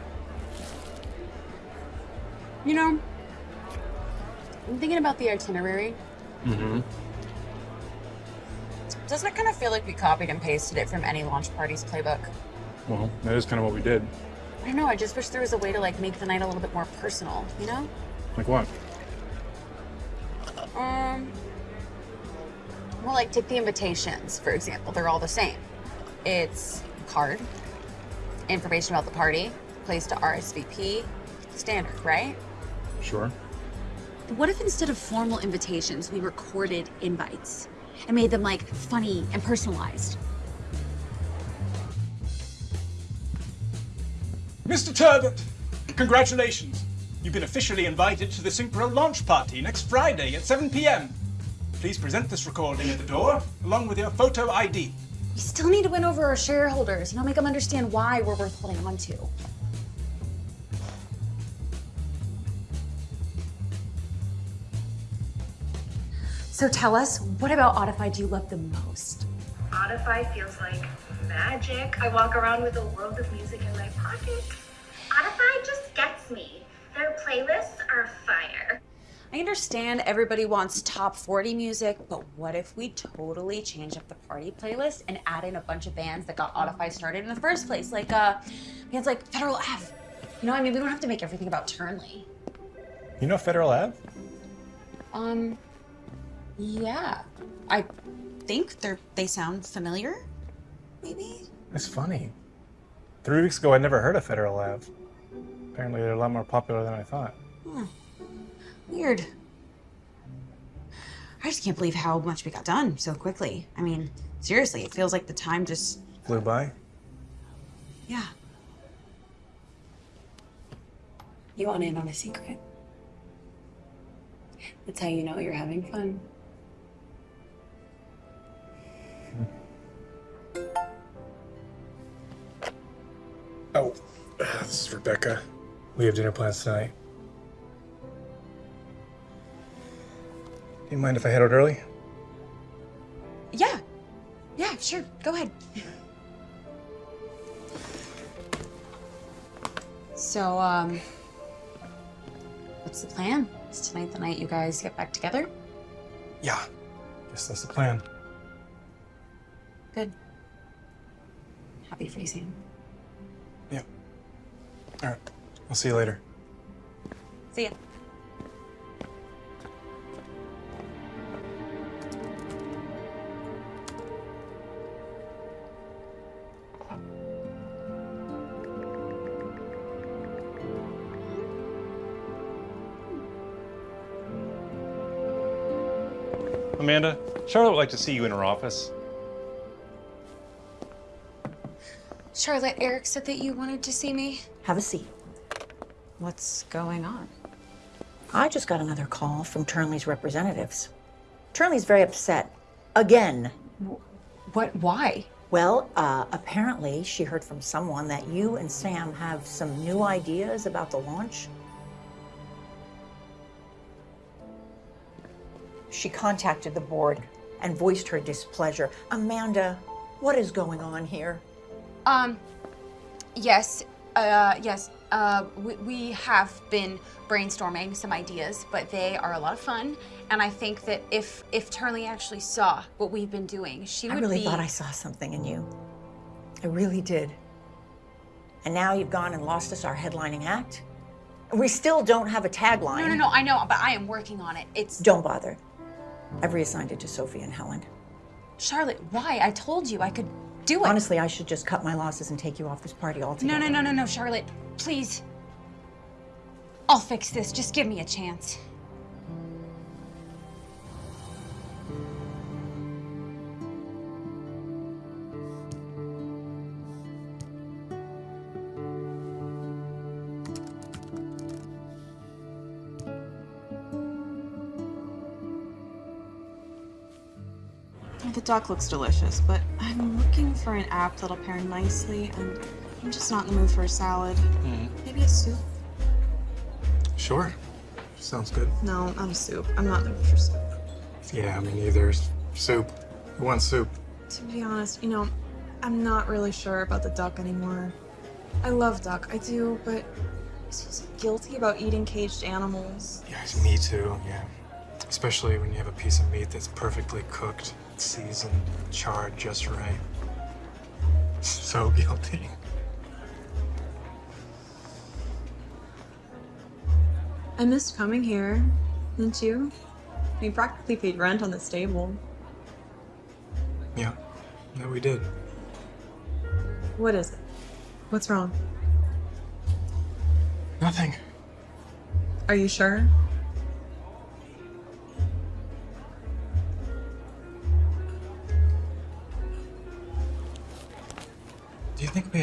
You know, I'm thinking about the itinerary. Mm-hmm. Doesn't it kind of feel like we copied and pasted it from any launch party's playbook? Well, that is kind of what we did. I don't know, I just wish there was a way to like make the night a little bit more personal, you know? Like what? Um, well, like take the invitations, for example. They're all the same. It's a card, information about the party, place to RSVP, standard, right? Sure. What if instead of formal invitations, we recorded invites and made them like funny and personalized? Mr. Turbot, congratulations. You've been officially invited to the Synchro launch party next Friday at 7 p.m. Please present this recording at the door, along with your photo ID. We still need to win over our shareholders, you know, make them understand why we're worth holding on to. So tell us, what about Audify do you love the most? Audify feels like magic. I walk around with a world of music in my pocket. Audify just gets me. Their playlists are fire. I understand everybody wants top 40 music, but what if we totally change up the party playlist and add in a bunch of bands that got Audify started in the first place? Like, uh, bands like Federal Ave. You know, I mean, we don't have to make everything about Turnley. You know Federal Ave? Um, yeah. I think they're, they sound familiar, maybe? It's funny. Three weeks ago, I'd never heard of Federal Ave. Apparently, they're a lot more popular than I thought. Hmm. Weird. I just can't believe how much we got done so quickly. I mean, seriously, it feels like the time just. Flew by. Yeah. You want in on a secret? That's how you know you're having fun. Oh, this is Rebecca. We have dinner plans tonight. Do you mind if I head out early? Yeah. Yeah, sure. Go ahead. So, um, what's the plan? Is tonight the night you guys get back together? Yeah. Guess that's the plan. Good. Happy for you, Sam. All right. I'll see you later. See ya. Amanda, Charlotte would like to see you in her office. Charlotte, Eric said that you wanted to see me. Have a seat. What's going on? I just got another call from Turnley's representatives. Turnley's very upset. Again. What? Why? Well, uh, apparently she heard from someone that you and Sam have some new ideas about the launch. She contacted the board and voiced her displeasure. Amanda, what is going on here? Um, yes, uh, yes, uh, we, we have been brainstorming some ideas, but they are a lot of fun. And I think that if if Turnley actually saw what we've been doing, she would. I really be. thought I saw something in you. I really did. And now you've gone and lost us our headlining act. We still don't have a tagline. No, no, no. I know, but I am working on it. It's Don't bother. I've reassigned it to Sophie and Helen. Charlotte. Why? I told you I could do it. Honestly, I should just cut my losses and take you off this party altogether. No, no, no, no, no, Charlotte. Please. I'll fix this. Just give me a chance. Duck looks delicious, but I'm looking for an app that'll pair nicely, and I'm just not in the mood for a salad. Hmm. Maybe a soup? Sure. Sounds good. No, not a soup. I'm not in the mood for soup. Yeah, me neither. Soup. Who wants soup? To be honest, you know, I'm not really sure about the duck anymore. I love duck, I do, but I feel so guilty about eating caged animals. Yes, me too, yeah. Especially when you have a piece of meat that's perfectly cooked, seasoned, charred just right. So guilty. I missed coming here, didn't you? We practically paid rent on this table. Yeah, yeah, we did. What is it? What's wrong? Nothing. Are you sure?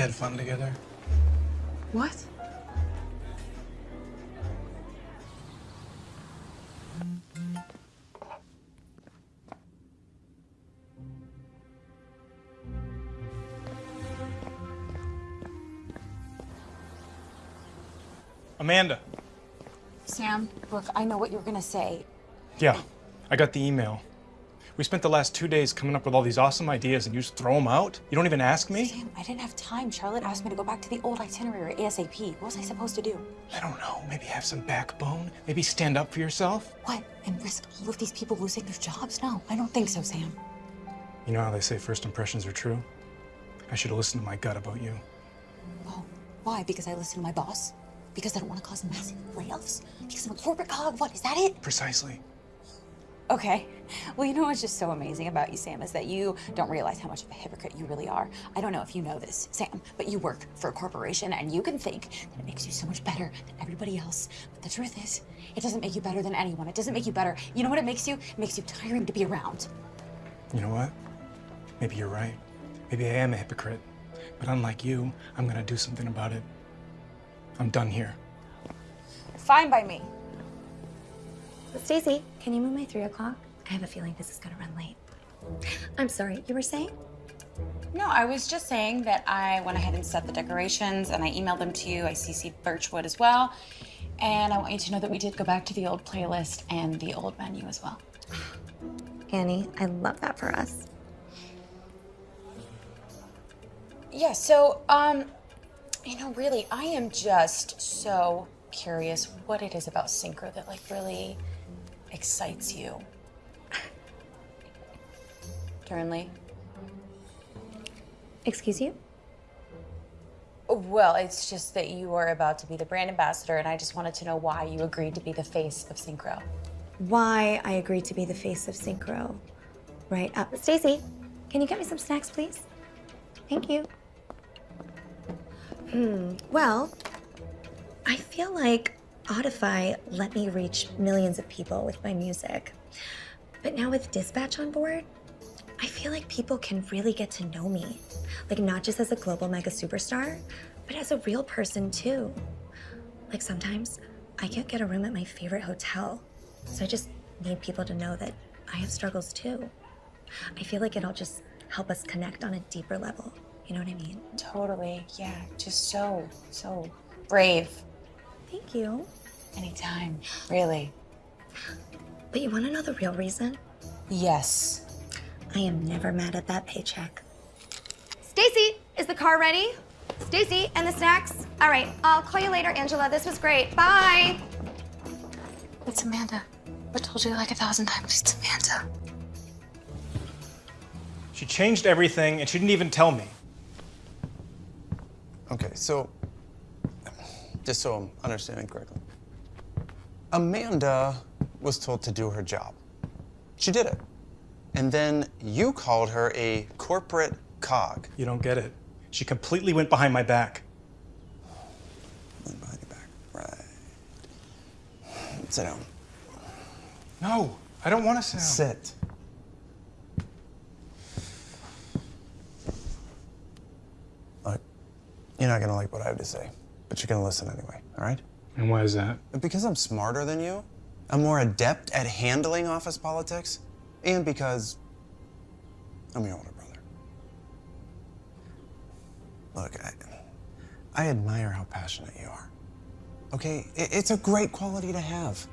Had fun together? What? Amanda. Sam, look, I know what you're gonna say. Yeah, I got the email. We spent the last two days coming up with all these awesome ideas and you just throw them out? You don't even ask me? Sam, I didn't have time. Charlotte asked me to go back to the old itinerary ASAP. What was I supposed to do? I don't know. Maybe have some backbone? Maybe stand up for yourself? What? And risk all of these people losing their jobs? No, I don't think so, Sam. You know how they say first impressions are true? I should have listened to my gut about you. Oh, why? Because I listen to my boss? Because I don't want to cause massive layoffs? Because I'm a corporate cog? What, is that it? Precisely. Okay. Well, you know what's just so amazing about you, Sam, is that you don't realize how much of a hypocrite you really are. I don't know if you know this, Sam, but you work for a corporation and you can think that it makes you so much better than everybody else. But the truth is, it doesn't make you better than anyone. It doesn't make you better. You know what it makes you? It makes you tiring to be around. You know what? Maybe you're right. Maybe I am a hypocrite. But unlike you, I'm gonna do something about it. I'm done here. Fine by me. Stacy, can you move my three o'clock? I have a feeling this is gonna run late. I'm sorry, you were saying? No, I was just saying that I went ahead and set the decorations and I emailed them to you. I CC'd Birchwood as well. And I want you to know that we did go back to the old playlist and the old menu as well. Annie, I love that for us. Yeah, so, um, you know, really, I am just so curious what it is about Synchro that, like, really excites you. Turnley? Excuse you? Well, it's just that you are about to be the brand ambassador, and I just wanted to know why you agreed to be the face of Synchro. Why I agreed to be the face of Synchro. Right. Uh, Stacy, can you get me some snacks, please? Thank you. Hmm. Well, I feel like Audify let me reach millions of people with my music. But now with Dispatch on board, I feel like people can really get to know me. Like, not just as a global mega superstar, but as a real person too. Like, sometimes I can't get a room at my favorite hotel. So I just need people to know that I have struggles too. I feel like it'll just help us connect on a deeper level. You know what I mean? Totally. Yeah. Just so, so brave. Thank you. Anytime. Really. But you want to know the real reason? Yes. I am never mad at that paycheck. Stacy, is the car ready? Stacy, and the snacks? All right, I'll call you later, Angela. This was great. Bye. It's Amanda. I told you like a thousand times. It's Amanda. She changed everything and she didn't even tell me. Okay, so just so I'm understanding correctly, Amanda was told to do her job. She did it. And then you called her a corporate cog. You don't get it. She completely went behind my back. Went behind your back. Right. Sit down. No, I don't want to sit down. Sit. Look, you're not gonna like what I have to say, but you're gonna listen anyway, all right? And why is that? Because I'm smarter than you, I'm more adept at handling office politics, and because I'm your older brother. Look, I, I admire how passionate you are. Okay, it's a great quality to have.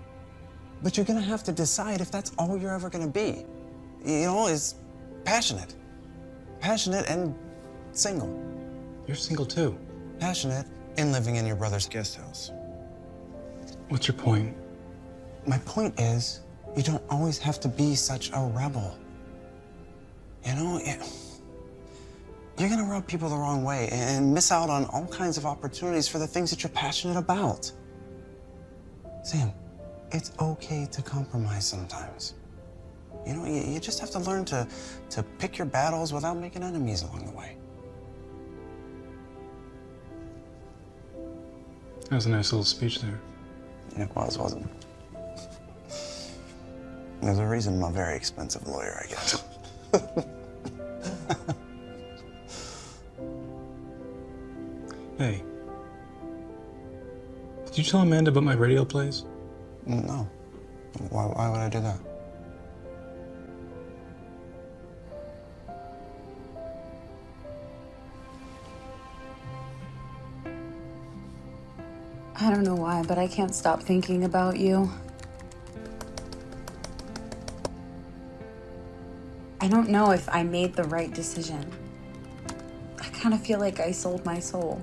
But you're gonna have to decide if that's all you're ever gonna be. You know, is passionate. Passionate and single. You're single too. Passionate and living in your brother's guest house. What's your point? My point is, you don't always have to be such a rebel. You know, it, you're gonna rub people the wrong way and miss out on all kinds of opportunities for the things that you're passionate about. Sam, it's okay to compromise sometimes. You know, you, you just have to learn to, to pick your battles without making enemies along the way. That was a nice little speech there. It was, wasn't it? There's a reason I'm a very expensive lawyer, I guess. Hey. Did you tell Amanda about my radio plays? No. Why, why would I do that? I don't know why, but I can't stop thinking about you. I don't know if I made the right decision. I kind of feel like I sold my soul.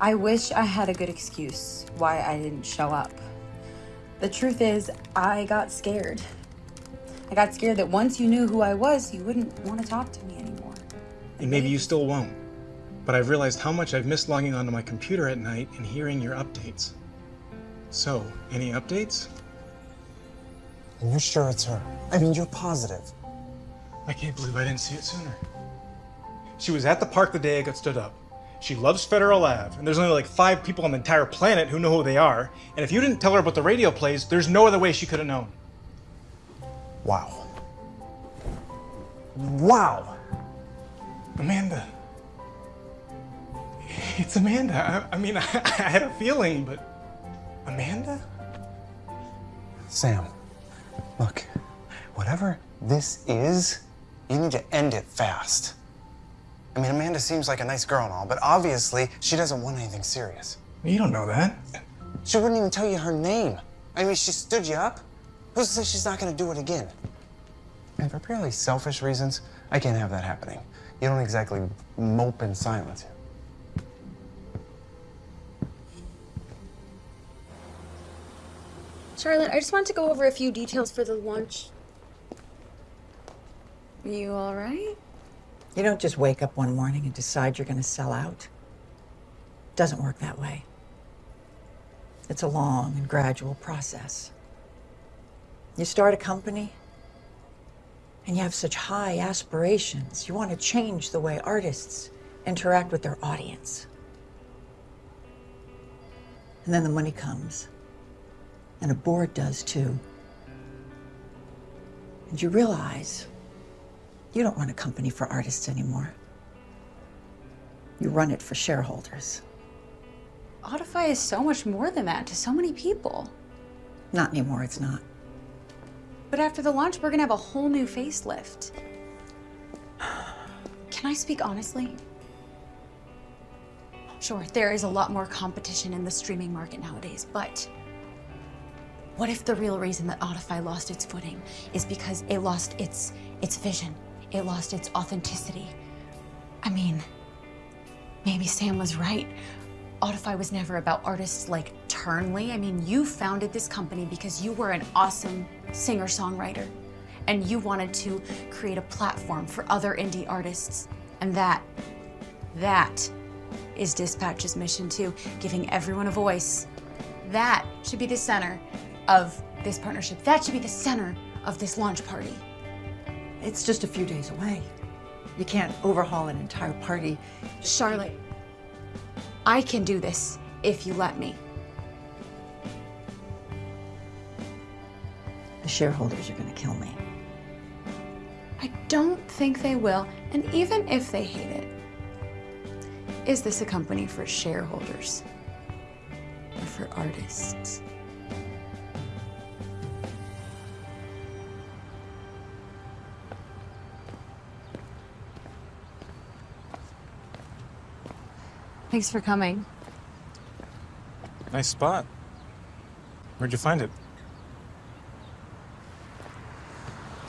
I wish I had a good excuse why I didn't show up. The truth is, I got scared. I got scared that once you knew who I was, you wouldn't want to talk to me. And maybe you still won't. But I've realized how much I've missed logging onto my computer at night and hearing your updates. So, any updates? You're sure it's her? I mean, you're positive. I can't believe I didn't see it sooner. She was at the park the day I got stood up. She loves Federal Ave, and there's only like five people on the entire planet who know who they are. And if you didn't tell her about the radio plays, there's no other way she could have known. Wow. Wow. Amanda. It's Amanda. I, I mean, I, I had a feeling, but. Amanda? Sam, look, whatever this is, you need to end it fast. I mean, Amanda seems like a nice girl and all, but obviously she doesn't want anything serious. You don't know that. She wouldn't even tell you her name. I mean, she stood you up. Who says she's not going to do it again? And for purely selfish reasons, I can't have that happening. You don't exactly mope in silence. Charlotte, I just wanted to go over a few details for the launch. You all right? You don't just wake up one morning and decide you're going to sell out. It doesn't work that way. It's a long and gradual process. You start a company, and you have such high aspirations. You want to change the way artists interact with their audience. And then the money comes, and a board does too. And you realize you don't run a company for artists anymore. You run it for shareholders. Audify is so much more than that to so many people. Not anymore, it's not. But after the launch, we're gonna have a whole new facelift. Can I speak honestly? Sure, there is a lot more competition in the streaming market nowadays, but what if the real reason that Audify lost its footing is because it lost its its vision? It lost its authenticity. I mean, maybe Sam was right. Audify was never about artists like Turnley. I mean, you founded this company because you were an awesome singer-songwriter and you wanted to create a platform for other indie artists. And that, that is Dispatch's mission too, giving everyone a voice. That should be the center of this partnership. That should be the center of this launch party. It's just a few days away. You can't overhaul an entire party. Charlotte, I can do this if you let me. The shareholders are going to kill me. I don't think they will, and even if they hate it, is this a company for shareholders or for artists? Thanks for coming. Nice spot. Where'd you find it?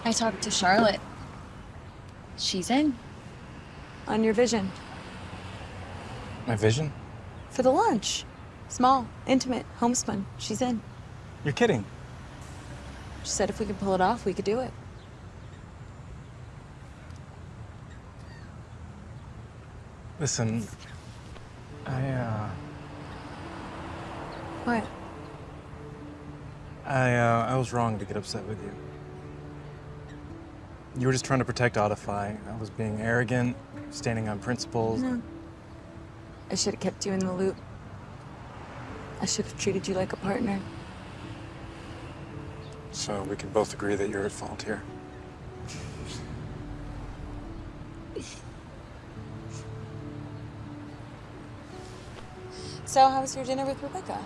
I talked to Charlotte. She's in. On your vision. My vision? For the launch. Small, intimate, homespun. She's in. You're kidding. She said if we could pull it off, we could do it. Listen, I, uh, What? I, uh, I was wrong to get upset with you. You were just trying to protect Audify. I was being arrogant, standing on principles. No. I should have kept you in the loop. I should have treated you like a partner. So we can both agree that you're at fault here. So, how was your dinner with Rebecca?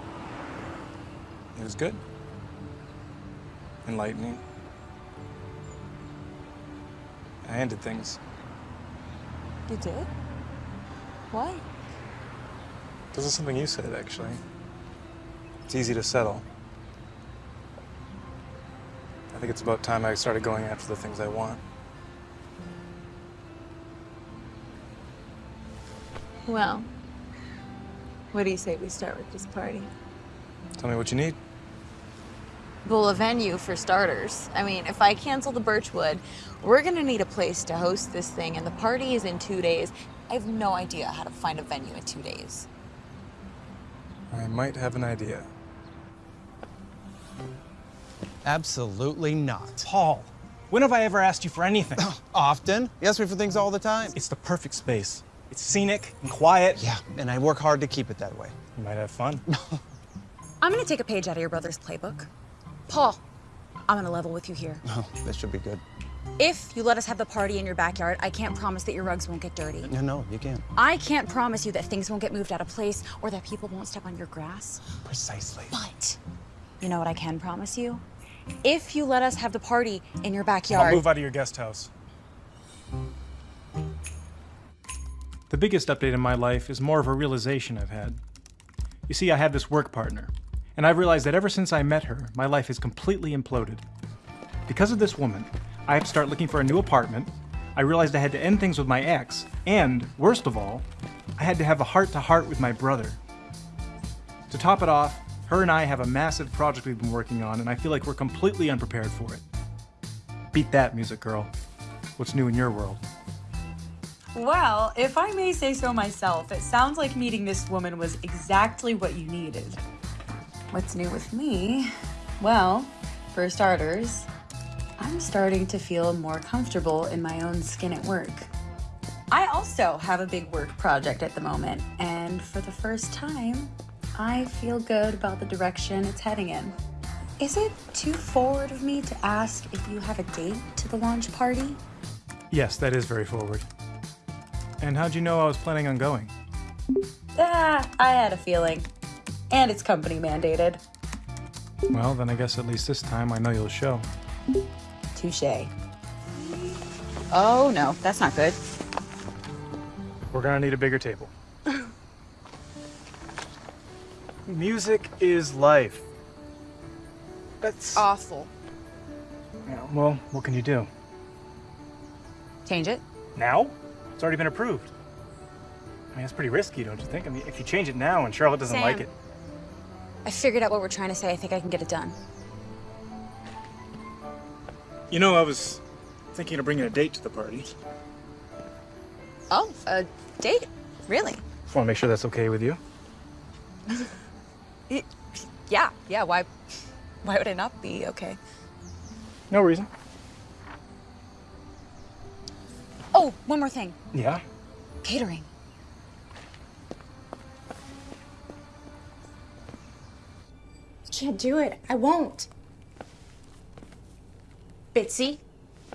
It was good. Enlightening. I ended things. You did? Why? This is something you said, actually. It's easy to settle. I think it's about time I started going after the things I want. Well, what do you say we start with this party? Tell me what you need. Well, a venue for starters. I mean, if I cancel the Birchwood, we're gonna need a place to host this thing, and the party is in two days. I have no idea how to find a venue in two days. I might have an idea. Absolutely not. Paul, when have I ever asked you for anything? Often. You ask me for things all the time. It's the perfect space. It's scenic and quiet. Yeah, and I work hard to keep it that way. You might have fun. I'm gonna take a page out of your brother's playbook. Paul, I'm gonna level with you here. Oh, this should be good. If you let us have the party in your backyard, I can't promise that your rugs won't get dirty. No, no, you can't. I can't promise you that things won't get moved out of place or that people won't step on your grass. Precisely. But you know what I can promise you? If you let us have the party in your backyard. I'll move out of your guest house. The biggest update in my life is more of a realization I've had. You see, I had this work partner, and I've realized that ever since I met her, my life has completely imploded. Because of this woman, I have to start looking for a new apartment. I realized I had to end things with my ex, and worst of all, I had to have a heart to heart with my brother. To top it off, her and I have a massive project we've been working on, and I feel like we're completely unprepared for it. Beat that, music girl. What's new in your world? Well, if I may say so myself, it sounds like meeting this woman was exactly what you needed. What's new with me? Well, for starters, I'm starting to feel more comfortable in my own skin at work. I also have a big work project at the moment, and for the first time, I feel good about the direction it's heading in. Is it too forward of me to ask if you have a date to the launch party? Yes, that is very forward. And how'd you know I was planning on going? Ah, I had a feeling. And it's company mandated. Well, then I guess at least this time I know you'll show. Touche. Oh no, that's not good. We're gonna need a bigger table. Music is life. That's awful. Yeah, well, what can you do? Change it? Now? It's already been approved. I mean, it's pretty risky, don't you think? I mean, if you change it now and Charlotte doesn't like it. I figured out what we're trying to say. I think I can get it done. You know, I was thinking of bringing a date to the party. Oh, a date? Really? Just want to make sure that's okay with you. Y- yeah, yeah. Why? Why would it not be okay? No reason. Oh, one more thing. Yeah? Catering. I can't do it. I won't. Bitsy,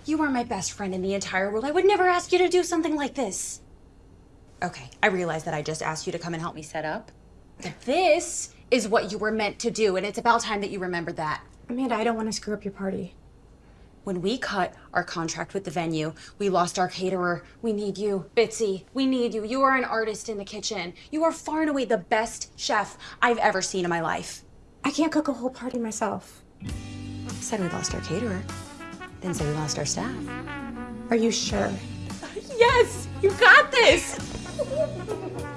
you are my best friend in the entire world. I would never ask you to do something like this. Okay, I realize that I just asked you to come and help me set up. But this is what you were meant to do, and it's about time that you remembered that. Amanda, I don't want to screw up your party. When we cut our contract with the venue, we lost our caterer. We need you, Bitsy. We need you. You are an artist in the kitchen. You are far and away the best chef I've ever seen in my life. I can't cook a whole party myself. Said we lost our caterer. Didn't say we lost our staff. Are you sure? Yes, you got this.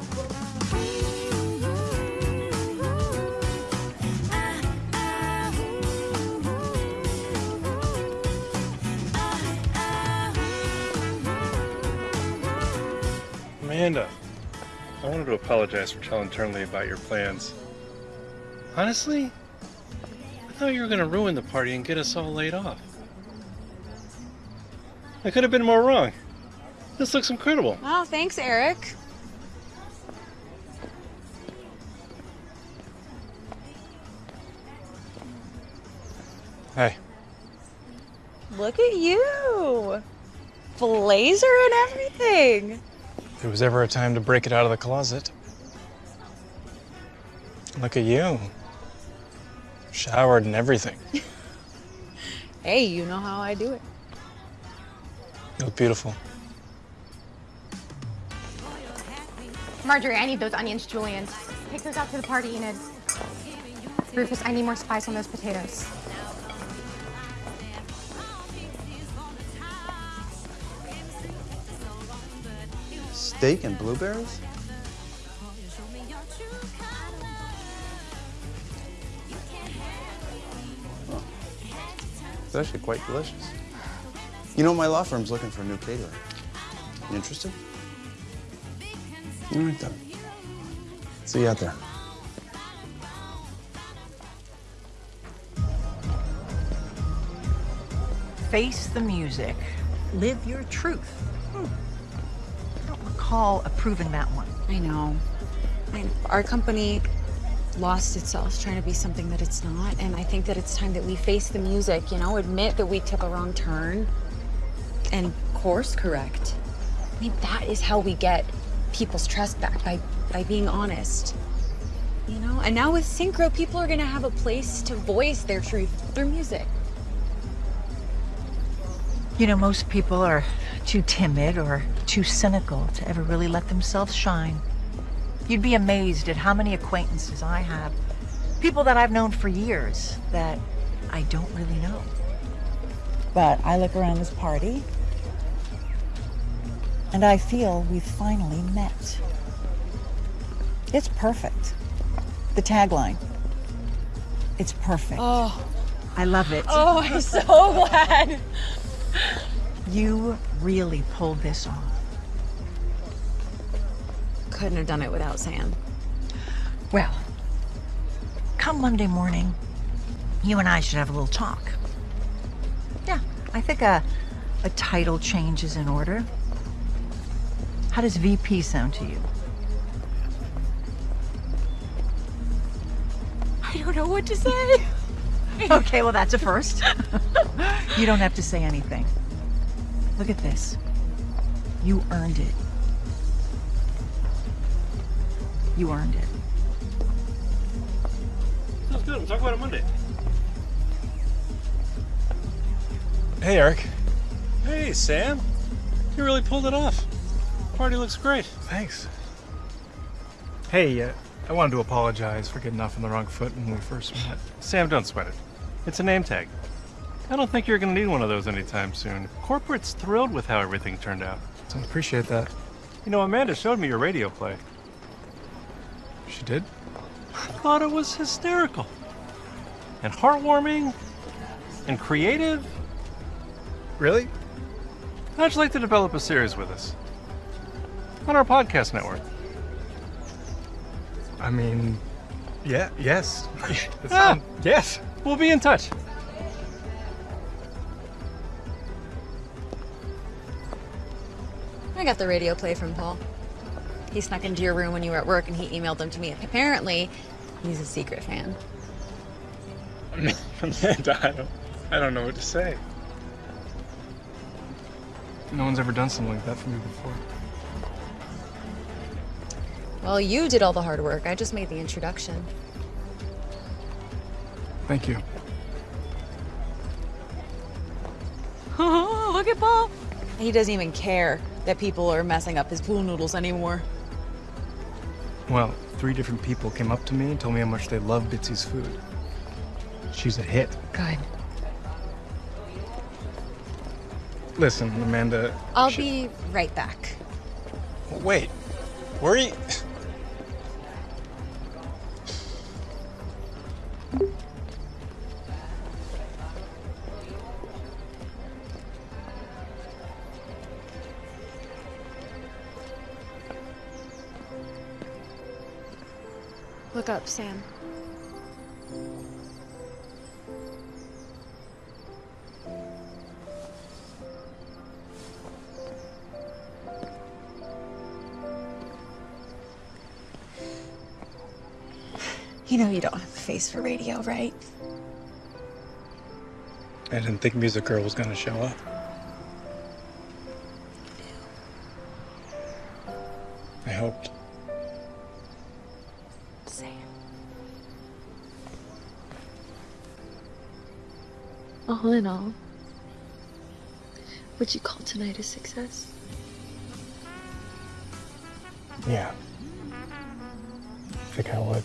Amanda, I wanted to apologize for telling Turnley about your plans. Honestly, I thought you were going to ruin the party and get us all laid off. I could have been more wrong. This looks incredible. Oh, thanks, Eric. Hey. Look at you. Blazer and everything. If there was ever a time to break it out of the closet. Look at you. Showered and everything. Hey, you know how I do it. You look beautiful. Marjorie, I need those onions, Julian. Take those out to the party, Enid. Rufus, I need more spice on those potatoes. Steak and blueberries? Oh. It's actually quite delicious. You know, my law firm's looking for a new caterer. You interested? All right, then. See you out there. Face the music. Live your truth. Recall approving that one. I know. I, our company lost itself trying to be something that it's not, and I think that it's time that we face the music, you know, admit that we took a wrong turn and course correct. I mean, that is how we get people's trust back by by being honest. You know, and now with Synchro, people are gonna have a place to voice their truth through music. You know, most people are too timid or too cynical to ever really let themselves shine. You'd be amazed at how many acquaintances I have, people that I've known for years that I don't really know. But I look around this party and I feel we've finally met. It's perfect. The tagline. It's perfect. Oh. I love it. Oh, I'm so glad. You really pulled this off. Couldn't have done it without Sam. Well, come Monday morning, you and I should have a little talk. Yeah, I think a, a title change is in order. How does VP sound to you? I don't know what to say. okay, well, that's a first. you don't have to say anything. Look at this. You earned it. You earned it. Sounds good. We'll talk about it Monday. Hey, Eric. Hey, Sam. You really pulled it off. Party looks great. Thanks. Hey, uh, I wanted to apologize for getting off on the wrong foot when we first met. Sam, don't sweat it. It's a name tag. I don't think you're going to need one of those anytime soon. Corporate's thrilled with how everything turned out. I appreciate that. You know, Amanda showed me your radio play. She did? I thought it was hysterical. And heartwarming. And creative. Really? How'd you like to develop a series with us? On our podcast network. I mean, yeah, yes. Ah. Yes. We'll be in touch. I got the radio play from Paul. He snuck into your room when you were at work and he emailed them to me. Apparently, he's a secret fan. Amanda, I don't, I don't know what to say. No one's ever done something like that for me before. Well, you did all the hard work. I just made the introduction. Thank you. Oh, Look at Paul. He doesn't even care that people are messing up his pool noodles anymore. Well, three different people came up to me and told me how much they love Bitsy's food. She's a hit. Good. Listen, Amanda. I'll sh- be right back. Wait. Where are you? Look up, Sam. You know you don't have a face for radio, right? I didn't think Music Girl was gonna show up. In all, would you call tonight a success? Yeah. I think I would.